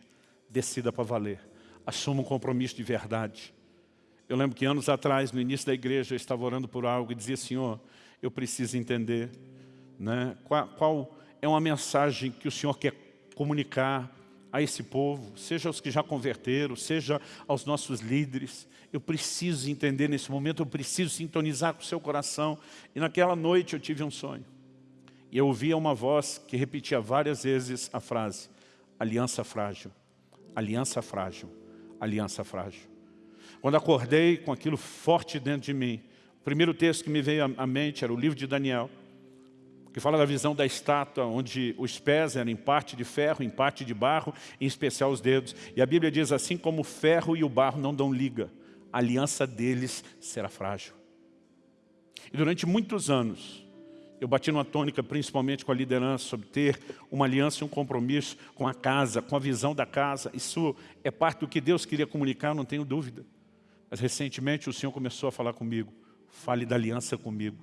decida para valer. Assuma um compromisso de verdade. Eu lembro que anos atrás, no início da igreja, eu estava orando por algo e dizia, Senhor, eu preciso entender né, qual, qual é uma mensagem que o Senhor quer comunicar a esse povo, seja aos que já converteram, seja aos nossos líderes. Eu preciso entender nesse momento, eu preciso sintonizar com o seu coração. E naquela noite eu tive um sonho. E eu ouvia uma voz que repetia várias vezes a frase, aliança frágil, aliança frágil, aliança frágil. Quando acordei com aquilo forte dentro de mim, o primeiro texto que me veio à mente era o livro de Daniel, que fala da visão da estátua, onde os pés eram em parte de ferro, em parte de barro, em especial os dedos. E a Bíblia diz assim, como o ferro e o barro não dão liga, a aliança deles será frágil. E durante muitos anos, eu bati numa tônica, principalmente com a liderança, sobre ter uma aliança e um compromisso com a casa, com a visão da casa. Isso é parte do que Deus queria comunicar, não tenho dúvida. Mas recentemente o Senhor começou a falar comigo. fale da aliança comigo,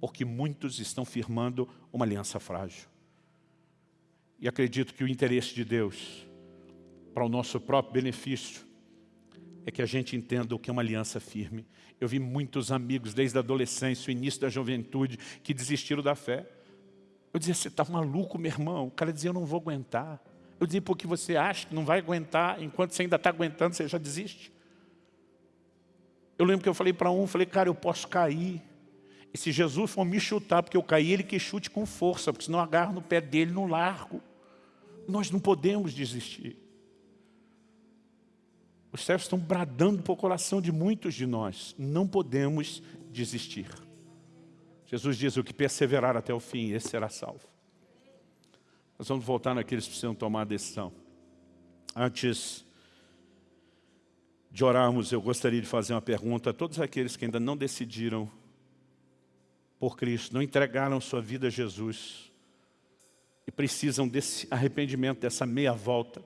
porque muitos estão firmando uma aliança frágil. E acredito que o interesse de Deus, para o nosso próprio benefício, é que a gente entenda o que é uma aliança firme. Eu vi muitos amigos, desde a adolescência, o início da juventude, que desistiram da fé. Eu dizia, você está maluco, meu irmão? O cara dizia, eu não vou aguentar. Eu dizia, porque você acha que não vai aguentar, enquanto você ainda está aguentando, você já desiste. Eu lembro que eu falei para um, falei, cara, eu posso cair. E se Jesus for me chutar, porque eu caí, ele que chute com força, porque senão agarro no pé dele, no largo. Nós não podemos desistir. Os céus estão bradando para o coração de muitos de nós. Não podemos desistir. Jesus diz, o que perseverar até o fim, esse será salvo. Nós vamos voltar naqueles que precisam tomar a decisão. Antes de orarmos, eu gostaria de fazer uma pergunta a todos aqueles que ainda não decidiram por Cristo, não entregaram sua vida a Jesus e precisam desse arrependimento, dessa meia volta.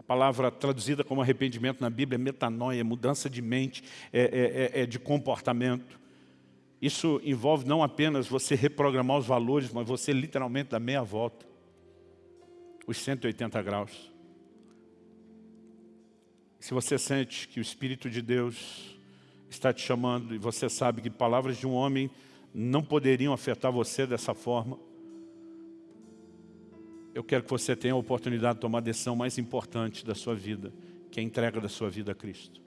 A palavra traduzida como arrependimento na Bíblia é metanoia, mudança de mente, é, é, é, é de comportamento. Isso envolve não apenas você reprogramar os valores, mas você literalmente dar meia volta. Os 180 graus. Se você sente que o Espírito de Deus está te chamando e você sabe que palavras de um homem não poderiam afetar você dessa forma, eu quero que você tenha a oportunidade de tomar a decisão mais importante da sua vida, que é a entrega da sua vida a Cristo.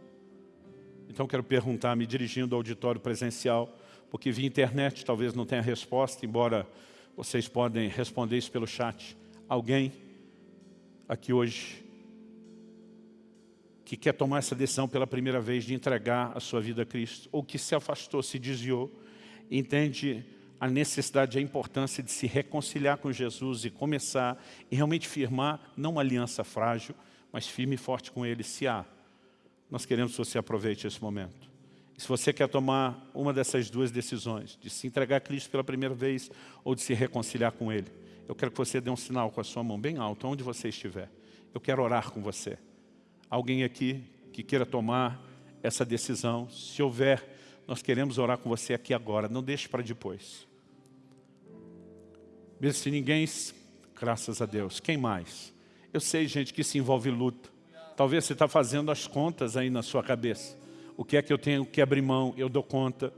Então quero perguntar, me dirigindo ao auditório presencial, porque via internet talvez não tenha resposta, embora vocês podem responder isso pelo chat. Alguém aqui hoje que quer tomar essa decisão pela primeira vez de entregar a sua vida a Cristo, ou que se afastou, se desviou, entende a necessidade, a importância de se reconciliar com Jesus e começar e realmente firmar, não uma aliança frágil, mas firme e forte com Ele, se há. Nós queremos que você aproveite esse momento. E se você quer tomar uma dessas duas decisões, de se entregar a Cristo pela primeira vez ou de se reconciliar com Ele, eu quero que você dê um sinal com a sua mão bem alta, onde você estiver. Eu quero orar com você. Alguém aqui que queira tomar essa decisão, se houver nós queremos orar com você aqui agora, não deixe para depois. Mesmo se ninguém, graças a Deus, quem mais? Eu sei, gente, que se envolve luta. Talvez você está fazendo as contas aí na sua cabeça. O que é que eu tenho que abrir mão? Eu dou conta.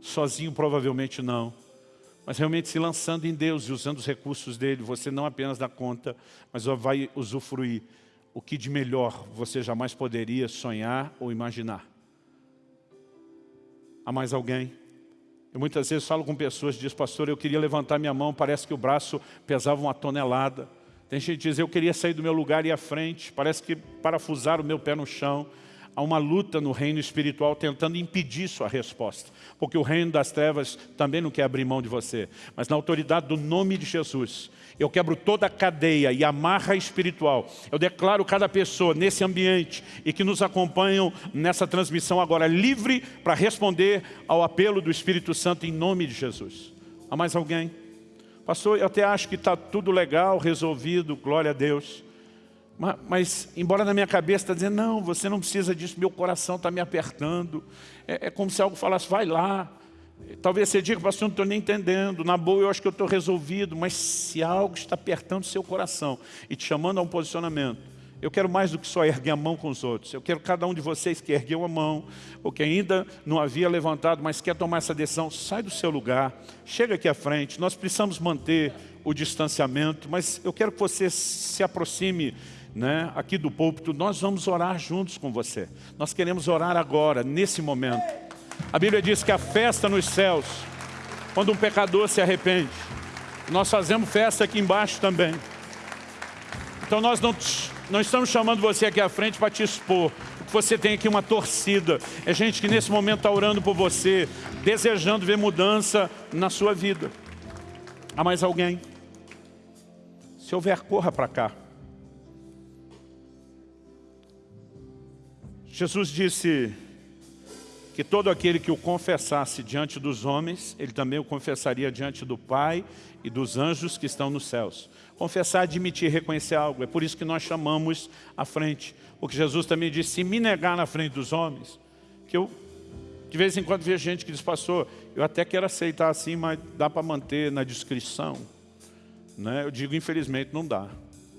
Sozinho, provavelmente não. Mas realmente se lançando em Deus e usando os recursos dEle, você não apenas dá conta, mas vai usufruir o que de melhor você jamais poderia sonhar ou imaginar. Há mais alguém? Eu muitas vezes falo com pessoas e diz, pastor, eu queria levantar minha mão, parece que o braço pesava uma tonelada. Tem gente que diz, eu queria sair do meu lugar e ir à frente, parece que parafusar o meu pé no chão. Há uma luta no reino espiritual tentando impedir sua resposta. Porque o reino das trevas também não quer abrir mão de você. Mas na autoridade do nome de Jesus, eu quebro toda a cadeia e amarra espiritual. Eu declaro cada pessoa nesse ambiente e que nos acompanham nessa transmissão agora livre para responder ao apelo do Espírito Santo em nome de Jesus. Há mais alguém? Pastor, eu até acho que está tudo legal, resolvido, glória a Deus. Mas, embora na minha cabeça está dizendo, não, você não precisa disso, meu coração está me apertando. É, é, como se algo falasse, vai lá. Talvez você diga, pastor, não estou nem entendendo. Na boa eu acho que eu estou resolvido. Mas se algo está apertando seu coração e te chamando a um posicionamento, eu quero mais do que só erguer a mão com os outros. Eu quero cada um de vocês que ergueu a mão, ou que ainda não havia levantado, mas quer tomar essa decisão, sai do seu lugar, chega aqui à frente. Nós precisamos manter o distanciamento, mas eu quero que você se aproxime né, aqui do púlpito, nós vamos orar juntos com você. Nós queremos orar agora, nesse momento. A Bíblia diz que a festa nos céus, quando um pecador se arrepende, nós fazemos festa aqui embaixo também. Então nós não, não estamos chamando você aqui à frente para te expor. Você tem aqui uma torcida. É gente que nesse momento está orando por você, desejando ver mudança na sua vida. Há mais alguém? Se houver, corra para cá. Jesus disse que todo aquele que o confessasse diante dos homens, ele também o confessaria diante do Pai e dos anjos que estão nos céus. Confessar, admitir, reconhecer algo. É por isso que nós chamamos à frente. O que Jesus também disse, se me negar na frente dos homens, que eu De vez em quando vejo gente que diz, pastor, eu até quero aceitar assim, mas dá para manter na descrição. Né? Eu digo, infelizmente, não dá.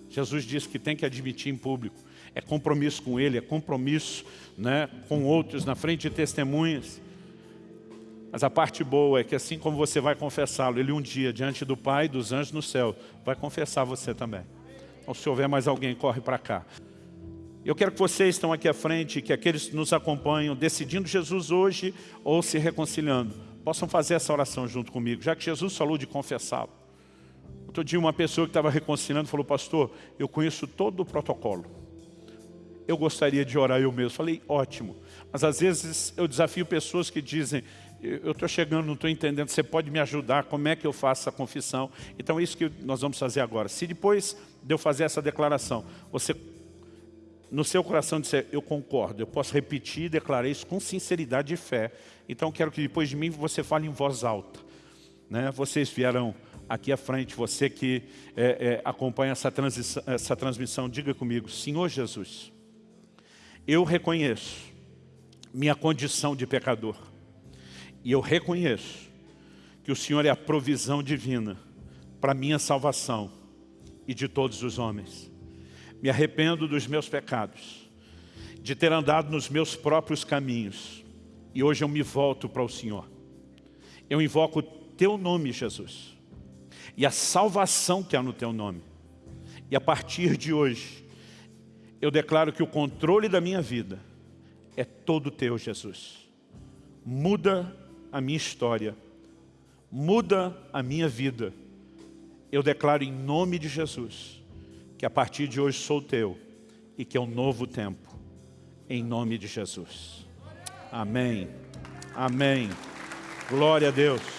Jesus disse que tem que admitir em público. É compromisso com Ele, é compromisso né, com outros, na frente de testemunhas. Mas a parte boa é que assim como você vai confessá-lo, Ele um dia, diante do Pai e dos anjos no céu, vai confessar você também. Então se houver mais alguém, corre para cá. Eu quero que vocês estão aqui à frente, que aqueles que nos acompanham, decidindo Jesus hoje ou se reconciliando, possam fazer essa oração junto comigo, já que Jesus falou de confessá-lo. Outro dia uma pessoa que estava reconciliando falou, pastor, eu conheço todo o protocolo. Eu gostaria de orar eu mesmo. Falei, ótimo. Mas às vezes eu desafio pessoas que dizem, eu estou chegando, não estou entendendo, você pode me ajudar, como é que eu faço essa confissão? Então é isso que nós vamos fazer agora. Se depois de eu fazer essa declaração, você no seu coração disser, eu concordo, eu posso repetir e declarar isso com sinceridade e fé. Então quero que depois de mim você fale em voz alta. Né? Vocês vieram aqui à frente, você que é, é, acompanha essa, essa transmissão, diga comigo, Senhor Jesus, eu reconheço minha condição de pecador. E eu reconheço que o Senhor é a provisão divina para minha salvação e de todos os homens. Me arrependo dos meus pecados, de ter andado nos meus próprios caminhos. E hoje eu me volto para o Senhor. Eu invoco o Teu nome, Jesus. E a salvação que há no Teu nome. E a partir de hoje, eu declaro que o controle da minha vida é todo Teu, Jesus. Muda a minha história, muda a minha vida. Eu declaro em nome de Jesus, que a partir de hoje sou teu e que é um novo tempo, em nome de Jesus. Amém. Amém. Glória a Deus.